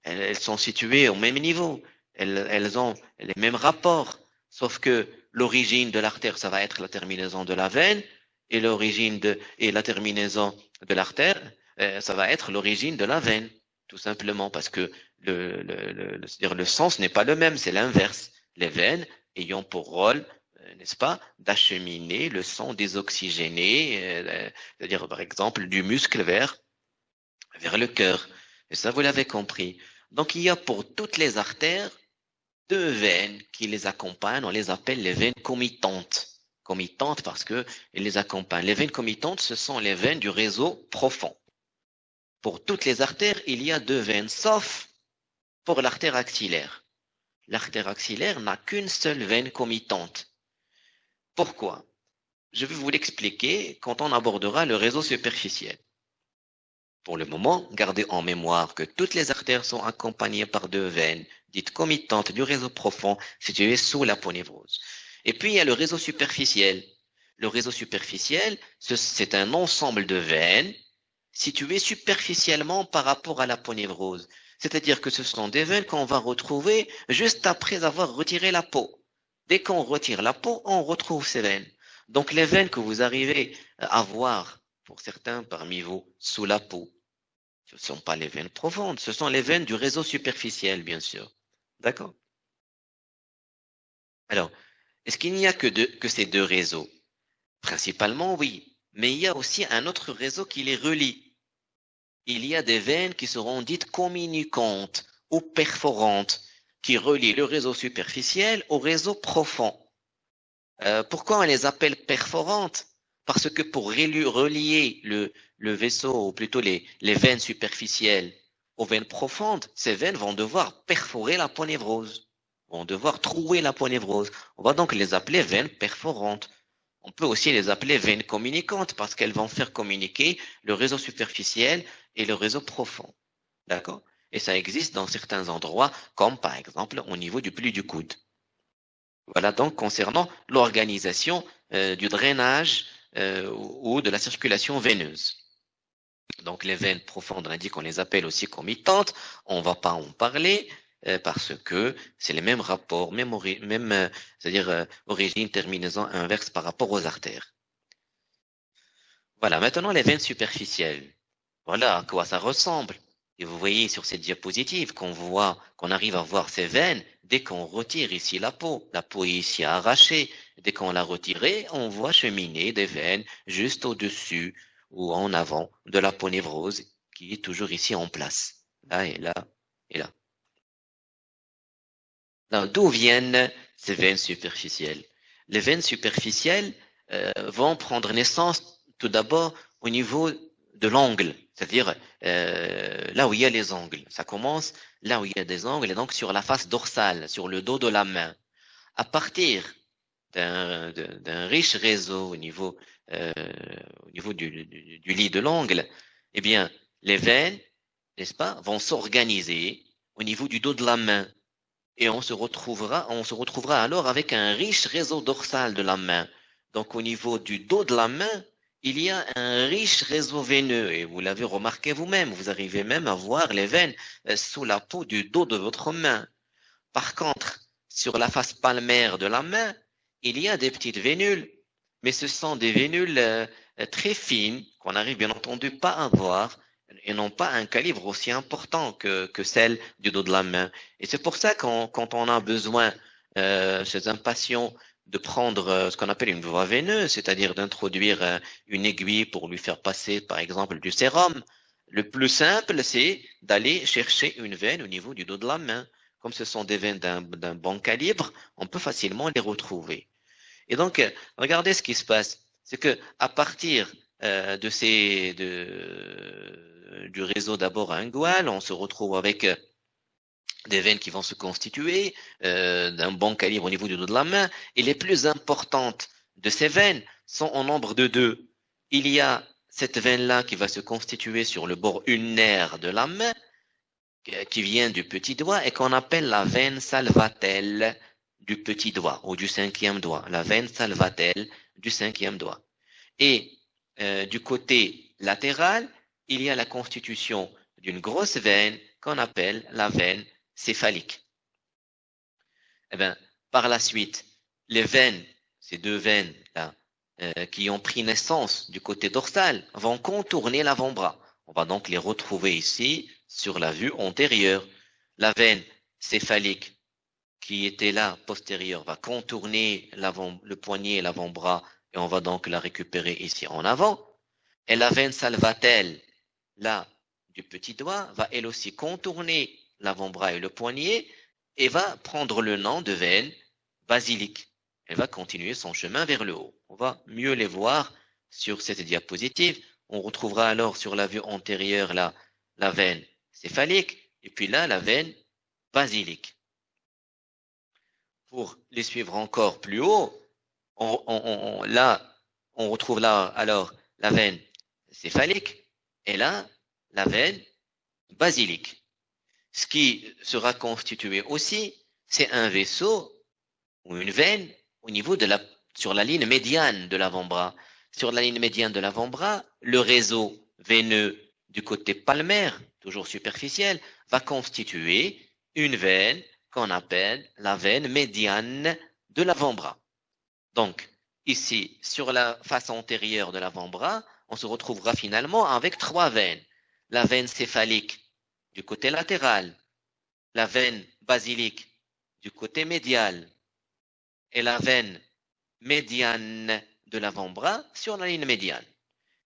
Elles, sont situées au même niveau. Elles, elles ont les mêmes rapports. Sauf que l'origine de l'artère, ça va être la terminaison de la veine et l'origine de et la terminaison de l'artère, euh, ça va être l'origine de la veine, tout simplement parce que le, le, le, le sens n'est pas le même, c'est l'inverse. Les veines ayant pour rôle, euh, n'est-ce pas, d'acheminer le sang désoxygéné, euh, c'est-à-dire par exemple du muscle vers vers le cœur. Et ça, vous l'avez compris. Donc il y a pour toutes les artères deux veines qui les accompagnent, on les appelle les veines comitantes comitantes parce que les accompagnent. Les veines comitantes, ce sont les veines du réseau profond. Pour toutes les artères, il y a deux veines, sauf pour l'artère axillaire. L'artère axillaire n'a qu'une seule veine comitante. Pourquoi? Je vais vous l'expliquer quand on abordera le réseau superficiel. Pour le moment, gardez en mémoire que toutes les artères sont accompagnées par deux veines, dites comitantes du réseau profond, situées sous la ponévrose. Et puis, il y a le réseau superficiel. Le réseau superficiel, c'est un ensemble de veines situées superficiellement par rapport à la ponévrose. C'est-à-dire que ce sont des veines qu'on va retrouver juste après avoir retiré la peau. Dès qu'on retire la peau, on retrouve ces veines. Donc les veines que vous arrivez à voir, pour certains parmi vous, sous la peau, ce ne sont pas les veines profondes, ce sont les veines du réseau superficiel, bien sûr. D'accord? Alors, est-ce qu'il n'y a que, ces deux réseaux? Principalement, oui. Mais il y a aussi un autre réseau qui les relie. Il y a des veines qui seront dites communicantes ou perforantes, qui relient le réseau superficiel au réseau profond. Euh, pourquoi on les appelle perforantes? Parce que pour relier le, le vaisseau, ou plutôt les, les veines superficielles aux veines profondes, ces veines vont devoir perforer la ponévrose vont devoir trouer la ponévrose. On va donc les appeler veines perforantes. On peut aussi les appeler veines communicantes parce qu'elles vont faire communiquer le réseau superficiel et le réseau profond. D'accord? Et ça existe dans certains endroits, comme par exemple au niveau du pli du coude. Voilà donc concernant l'organisation euh, du drainage euh, ou de la circulation veineuse. Donc les veines profondes, on a dit qu'on les appelle aussi comitantes, on va pas en parler. Euh, parce que c'est les mêmes rapports, même, même euh, c'est-à-dire euh, origine, terminaison inverse par rapport aux artères. Voilà, maintenant les veines superficielles. Voilà à quoi ça ressemble. Et vous voyez sur cette diapositive qu'on voit, qu'on arrive à voir ces veines dès qu'on retire ici la peau. La peau est ici arrachée. Dès qu'on l'a retirée, on voit cheminer des veines juste au-dessus ou en avant de la peau névrose qui est toujours ici en place. Là et là et là. D'où viennent ces veines superficielles? Les veines superficielles euh, vont prendre naissance tout d'abord au niveau de l'angle, c'est-à-dire euh, là où il y a les angles. Ça commence là où il y a des angles, et donc sur la face dorsale, sur le dos de la main. À partir d'un riche réseau au niveau, euh, au niveau du, du, du lit de l'angle, eh bien, les veines, n'est-ce pas, vont s'organiser au niveau du dos de la main et on se retrouvera, on se retrouvera alors avec un riche réseau dorsal de la main. Donc au niveau du dos de la main, il y a un riche réseau veineux et vous l'avez remarqué vous-même, vous arrivez même à voir les veines euh, sous la peau du dos de votre main. Par contre, sur la face palmaire de la main, il y a des petites vénules, mais ce sont des vénules euh, très fines qu'on n'arrive bien entendu pas à voir et n'ont pas un calibre aussi important que, que celle du dos de la main. Et c'est pour ça qu'on quand on a besoin euh, chez un patient de prendre euh, ce qu'on appelle une voie veineuse, c'est-à-dire d'introduire euh, une aiguille pour lui faire passer, par exemple, du sérum. Le plus simple, c'est d'aller chercher une veine au niveau du dos de la main. Comme ce sont des veines d'un bon calibre, on peut facilement les retrouver. Et donc, euh, regardez ce qui se passe. C'est que à partir de ces, de, du réseau d'abord ingual, on se retrouve avec des veines qui vont se constituer euh, d'un bon calibre au niveau du dos de la main. Et les plus importantes de ces veines sont en nombre de deux. Il y a cette veine-là qui va se constituer sur le bord ulnaire de la main, qui vient du petit doigt et qu'on appelle la veine salvatelle du petit doigt ou du cinquième doigt, la veine salvatelle du cinquième doigt. Et euh, du côté latéral, il y a la constitution d'une grosse veine qu'on appelle la veine céphalique. Eh bien, par la suite, les veines, ces deux veines là, euh, qui ont pris naissance du côté dorsal, vont contourner l'avant-bras. On va donc les retrouver ici sur la vue antérieure. La veine céphalique qui était là postérieure va contourner le poignet et l'avant-bras et on va donc la récupérer ici en avant. Et la veine salvatelle, là, du petit doigt, va elle aussi contourner l'avant-bras et le poignet et va prendre le nom de veine basilique. Elle va continuer son chemin vers le haut. On va mieux les voir sur cette diapositive. On retrouvera alors sur la vue antérieure la veine céphalique et puis là la veine basilique. Pour les suivre encore plus haut, on, là, on retrouve là alors la veine céphalique et là la veine basilique. Ce qui sera constitué aussi, c'est un vaisseau ou une veine au niveau de la, sur la ligne médiane de l'avant-bras. Sur la ligne médiane de l'avant-bras, le réseau veineux du côté palmaire, toujours superficiel, va constituer une veine qu'on appelle la veine médiane de l'avant-bras. Donc, ici, sur la face antérieure de l'avant-bras, on se retrouvera finalement avec trois veines. La veine céphalique du côté latéral, la veine basilique du côté médial et la veine médiane de l'avant-bras sur la ligne médiane.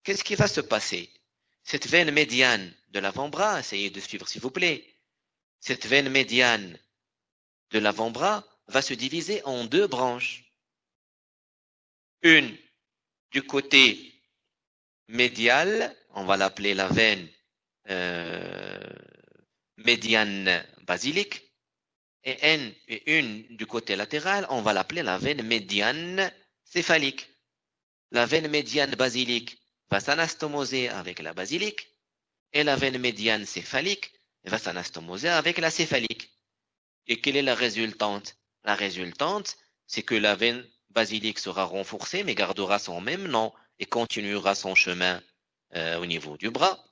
Qu'est-ce qui va se passer? Cette veine médiane de l'avant-bras, essayez de suivre s'il vous plaît, cette veine médiane de l'avant-bras va se diviser en deux branches. Une du côté médial, on va l'appeler la veine euh, médiane basilique et et une du côté latéral, on va l'appeler la veine médiane céphalique. La veine médiane basilique va s'anastomoser avec la basilique et la veine médiane céphalique va s'anastomoser avec la céphalique. Et quelle est la résultante? La résultante, c'est que la veine basilique sera renforcée mais gardera son même nom et continuera son chemin euh, au niveau du bras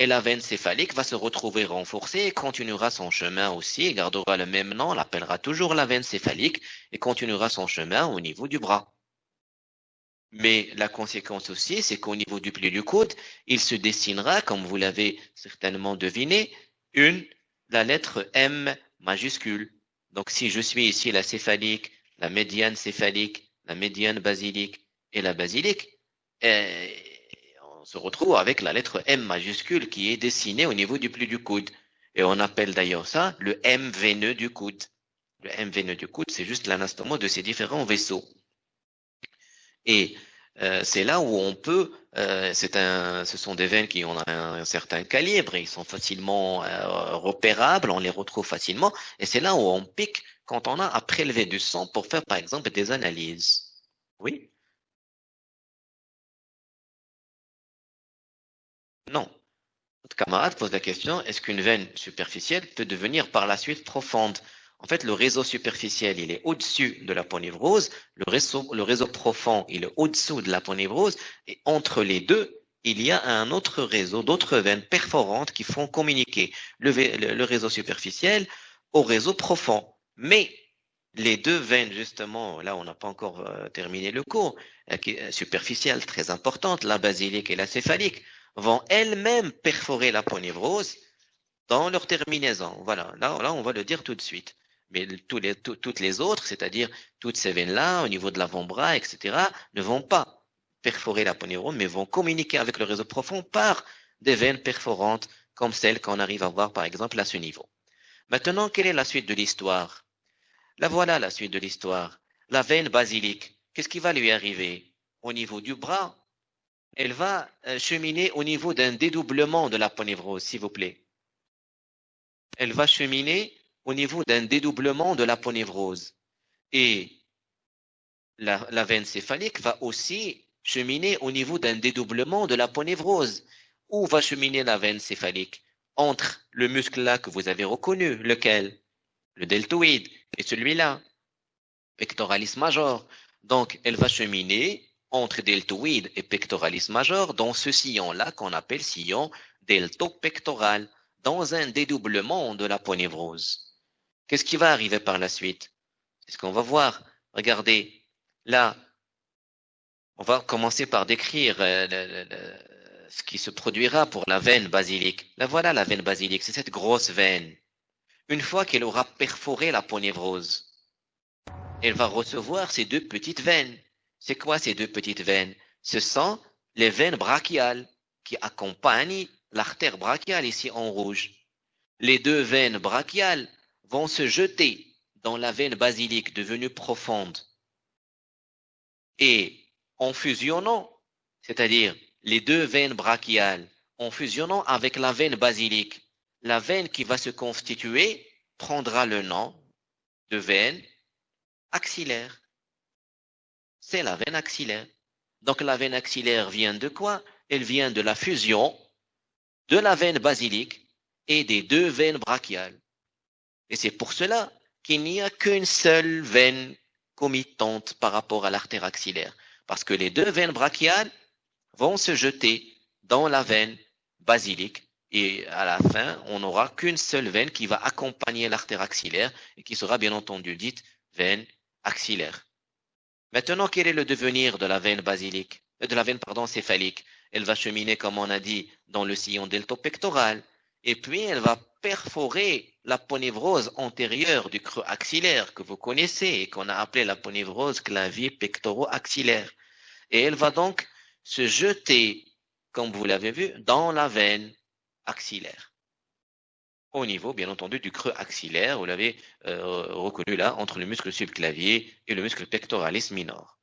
et la veine céphalique va se retrouver renforcée et continuera son chemin aussi et gardera le même nom, l'appellera toujours la veine céphalique et continuera son chemin au niveau du bras. Mais la conséquence aussi, c'est qu'au niveau du pli du coude, il se dessinera, comme vous l'avez certainement deviné, une, la lettre M majuscule. Donc si je suis ici la céphalique, la médiane céphalique, la médiane basilique et la basilique, on se retrouve avec la lettre M majuscule qui est dessinée au niveau du pli du coude. Et on appelle d'ailleurs ça le M veineux du coude. Le M veineux du coude, c'est juste l'anastomose de ces différents vaisseaux. Et euh, c'est là où on peut, euh, un, ce sont des veines qui ont un, certain calibre, ils sont facilement euh, repérables, on les retrouve facilement, et c'est là où on pique quand on a à prélever du sang pour faire par exemple des analyses. Oui Non. Notre camarade pose la question, est-ce qu'une veine superficielle peut devenir par la suite profonde? En fait, le réseau superficiel, il est au-dessus de la ponévrose, le réseau, le réseau profond, il est au-dessous de la ponévrose, et entre les deux, il y a un autre réseau, d'autres veines perforantes qui font communiquer le, réseau superficiel au réseau profond. Mais les deux veines, justement, là on n'a pas encore euh, terminé le cours, euh, superficielles très importantes, la basilique et la céphalique, vont elles-mêmes perforer la ponévrose dans leur terminaison. Voilà, là, on va le dire tout de suite. Mais toutes les autres, c'est-à-dire toutes ces veines-là, au niveau de l'avant-bras, etc., ne vont pas perforer la ponévrose, mais vont communiquer avec le réseau profond par des veines perforantes, comme celles qu'on arrive à voir, par exemple, à ce niveau. Maintenant, quelle est la suite de l'histoire? La voilà la suite de l'histoire. La veine basilique, qu'est-ce qui va lui arriver? Au niveau du bras, elle va euh, cheminer au niveau d'un dédoublement de la ponévrose, s'il vous plaît. Elle va cheminer au niveau d'un dédoublement de la ponévrose. Et la, veine céphalique va aussi cheminer au niveau d'un dédoublement de la ponévrose. Où va cheminer la veine céphalique? Entre le muscle là que vous avez reconnu, lequel? Le deltoïde et celui-là, pectoralis major. Donc, elle va cheminer entre deltoïde et pectoralis major dans ce sillon-là qu'on appelle sillon deltopectoral, dans un dédoublement de la ponévrose. Qu'est-ce qui va arriver par la suite? C'est ce qu'on va voir? Regardez, là, on va commencer par décrire euh, ce qui se produira pour la veine basilique. Là, voilà la veine basilique, c'est cette grosse veine une fois qu'elle aura perforé la ponévrose, elle va recevoir ces deux petites veines. C'est quoi ces deux petites veines? Ce sont les veines brachiales qui accompagnent l'artère brachiale ici en rouge. Les deux veines brachiales vont se jeter dans la veine basilique devenue profonde. Et en fusionnant, c'est-à-dire les deux veines brachiales, en fusionnant avec la veine basilique, la veine qui va se constituer prendra le nom de veine axillaire. C'est la veine axillaire. Donc la veine axillaire vient de quoi? Elle vient de la fusion de la veine basilique et des deux veines brachiales. Et c'est pour cela qu'il n'y a qu'une seule veine comitante par rapport à l'artère axillaire. Parce que les deux veines brachiales vont se jeter dans la veine basilique et à la fin, on n'aura qu'une seule veine qui va accompagner l'artère axillaire et qui sera bien entendu dite veine axillaire. Maintenant, quel est le devenir de la veine basilique, euh, de la veine pardon, céphalique? Elle va cheminer, comme on a dit, dans le sillon deltopectoral, et puis elle va perforer la ponévrose antérieure du creux axillaire que vous connaissez et qu'on a appelé la ponévrose clavier pectoro-axillaire. Et elle va donc se jeter, comme vous l'avez vu, dans la veine axillaire. Au niveau, bien entendu, du creux axillaire, vous l'avez euh, reconnu là, entre le muscle subclavier et le muscle pectoralis minor.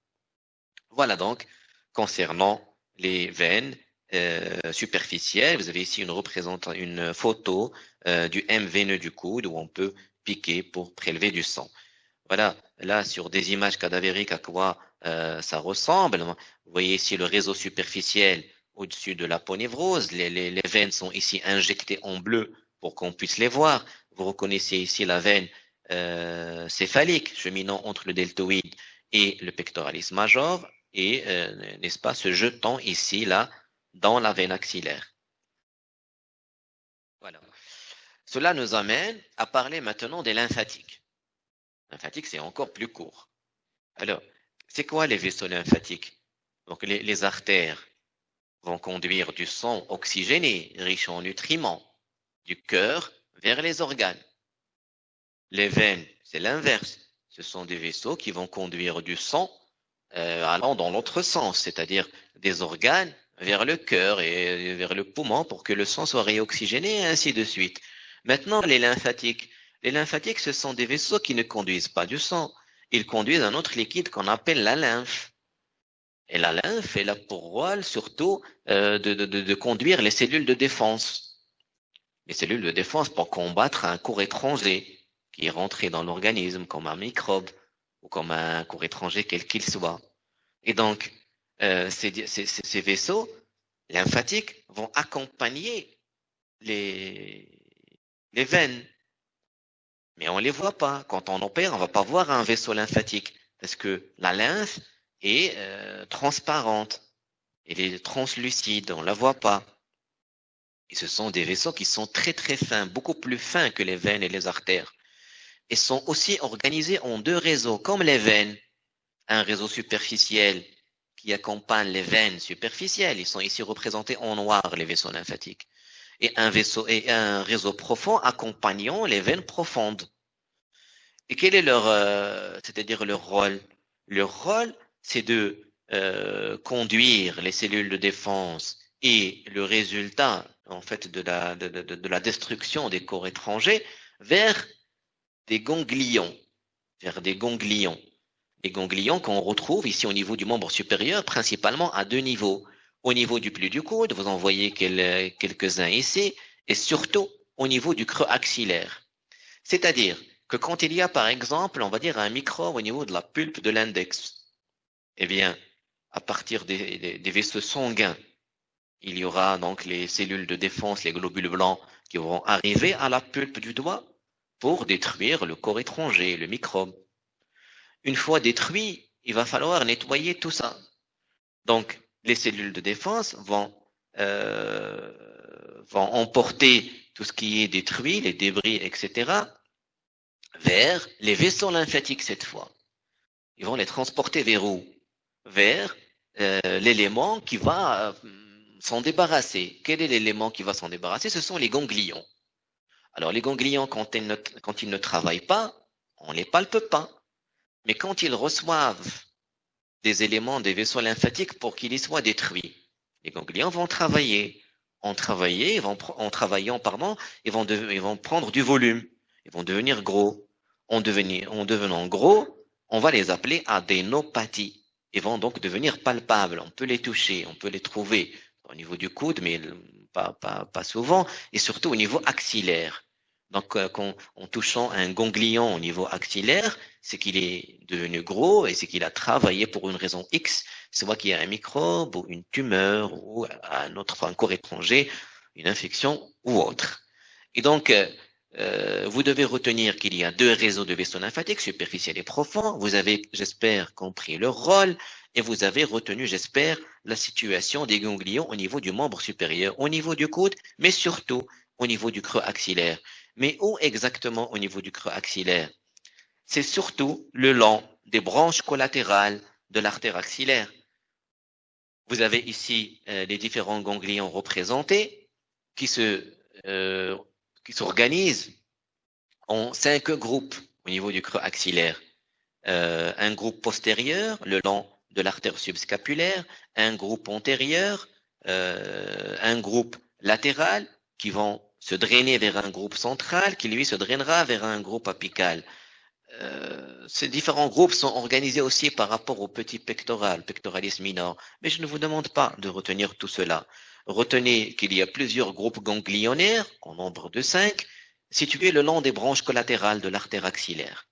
Voilà donc, concernant les veines euh, superficielles, vous avez ici une, une photo euh, du M veineux du coude où on peut piquer pour prélever du sang. Voilà, là, sur des images cadavériques, à quoi ça ressemble. Vous voyez ici le réseau superficiel au-dessus de la ponévrose. Les, les, veines sont ici injectées en bleu pour qu'on puisse les voir. Vous reconnaissez ici la veine euh, céphalique cheminant entre le deltoïde et le pectoralis major et, euh, n'est-ce pas, se jetant ici, là, dans la veine axillaire. Voilà. Cela nous amène à parler maintenant des lymphatiques. Lymphatiques, c'est encore plus court. Alors, c'est quoi les vaisseaux lymphatiques? Donc, les, les artères vont conduire du sang oxygéné, riche en nutriments, du cœur vers les organes. Les veines, c'est l'inverse. Ce sont des vaisseaux qui vont conduire du sang euh, allant dans l'autre sens, c'est-à-dire des organes vers le cœur et vers le poumon pour que le sang soit réoxygéné et ainsi de suite. Maintenant, les lymphatiques. Les lymphatiques, ce sont des vaisseaux qui ne conduisent pas du sang. Ils conduisent un autre liquide qu'on appelle la lymphe. Et la lymphe, elle a pour surtout euh, de, conduire les cellules de défense. Les cellules de défense pour combattre un cours étranger qui est rentré dans l'organisme comme un microbe ou comme un cours étranger quel qu'il soit. Et donc, euh, ces, vaisseaux lymphatiques vont accompagner les, veines. mais on les voit pas. Quand on opère, on va pas voir un vaisseau lymphatique parce que la lymphe est euh, transparente, elle est translucide, on la voit pas. Et ce sont des vaisseaux qui sont très très fins, beaucoup plus fins que les veines et les artères. Et sont aussi organisés en deux réseaux, comme les veines. Un réseau superficiel qui accompagne les veines superficielles. Ils sont ici représentés en noir, les vaisseaux lymphatiques. Et un réseau profond accompagnant les veines profondes. Et quel est leur, euh, c'est-à-dire leur rôle? Leur rôle, c'est de euh, conduire les cellules de défense et le résultat, en fait, de la, de, de, de la destruction des corps étrangers vers des ganglions, vers des ganglions. Les ganglions qu'on retrouve ici au niveau du membre supérieur, principalement à deux niveaux. Au niveau du pli du coude, vous en voyez quelques-uns ici, et surtout au niveau du creux axillaire. C'est-à-dire que quand il y a, par exemple, on va dire un micro au niveau de la pulpe de l'index, eh bien, à partir des, vaisseaux sanguins, il y aura donc les cellules de défense, les globules blancs, qui vont arriver à la pulpe du doigt pour détruire le corps étranger, le microbe. Une fois détruit, il va falloir nettoyer tout ça. Donc, les cellules de défense vont, euh, vont emporter tout ce qui est détruit, les débris, etc., vers les vaisseaux lymphatiques cette fois. Ils vont les transporter vers où? Vers euh, l'élément qui va euh, s'en débarrasser. Quel est l'élément qui va s'en débarrasser? Ce sont les ganglions. Alors les ganglions, quand ils, ne, travaillent pas, on ne les palpe pas. Mais quand ils reçoivent des éléments des vaisseaux lymphatiques pour qu'ils y soient détruits, les ganglions vont travailler. En, en travaillant, pardon, ils vont, ils vont prendre du volume. Ils vont devenir gros. En devenant gros, on va les appeler adénopathies. Ils vont donc devenir palpables. On peut les toucher, on peut les trouver au niveau du coude, mais pas, pas, pas souvent, et surtout au niveau axillaire. Donc, euh, en touchant un ganglion au niveau axillaire, c'est qu'il est devenu gros et c'est qu'il a travaillé pour une raison X, soit qu'il y a un microbe ou une tumeur ou un autre, un corps étranger, une infection ou autre. Et donc, euh, euh, vous devez retenir qu'il y a deux réseaux de vaisseaux lymphatiques, superficiels et profonds. Vous avez, j'espère, compris leur rôle et vous avez retenu, j'espère, la situation des ganglions au niveau du membre supérieur, au niveau du coude, mais surtout au niveau du creux axillaire. Mais où exactement au niveau du creux axillaire? C'est surtout le long des branches collatérales de l'artère axillaire. Vous avez ici euh, les différents ganglions représentés qui se euh, qui s'organisent en cinq groupes au niveau du creux axillaire. Euh, un groupe postérieur, le long de l'artère subscapulaire, un groupe antérieur, euh, un groupe latéral qui vont se drainer vers un groupe central qui lui se drainera vers un groupe apical. Euh, ces différents groupes sont organisés aussi par rapport au petit pectoral, pectoralis minor. Mais je ne vous demande pas de retenir tout cela. Retenez qu'il y a plusieurs groupes ganglionnaires, en nombre de cinq, situés le long des branches collatérales de l'artère axillaire.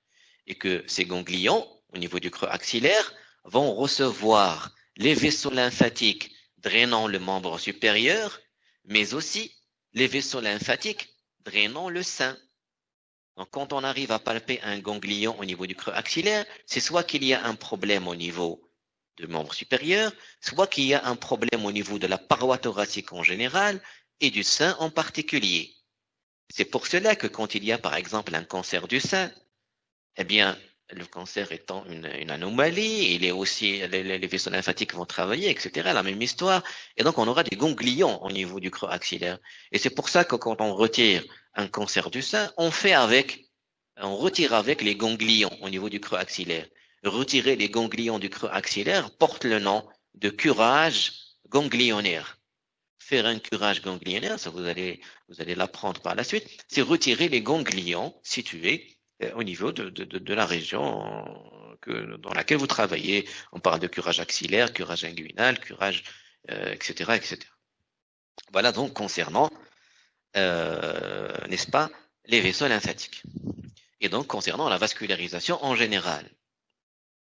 Et que ces ganglions, au niveau du creux axillaire, vont recevoir les vaisseaux lymphatiques drainant le membre supérieur, mais aussi les vaisseaux lymphatiques drainant le sein. Donc, quand on arrive à palper un ganglion au niveau du creux axillaire, c'est soit qu'il y a un problème au niveau du membre supérieur, soit qu'il y a un problème au niveau de la paroi thoracique en général et du sein en particulier. C'est pour cela que quand il y a par exemple un cancer du sein, eh bien, le cancer étant une, anomalie, il est aussi, les, les, vaisseaux lymphatiques vont travailler, etc., la même histoire. Et donc, on aura des ganglions au niveau du creux axillaire. Et c'est pour ça que quand on retire un cancer du sein, on fait avec, on retire avec les ganglions au niveau du creux axillaire. Retirer les ganglions du creux axillaire porte le nom de curage ganglionnaire. Faire un curage ganglionnaire, ça vous allez, vous allez l'apprendre par la suite, c'est retirer les ganglions situés au niveau de, de, de, la région que, dans laquelle vous travaillez. On parle de curage axillaire, curage inguinal, curage, euh, etc., etc. Voilà donc concernant, euh, n'est-ce pas, les vaisseaux lymphatiques. Et donc concernant la vascularisation en général.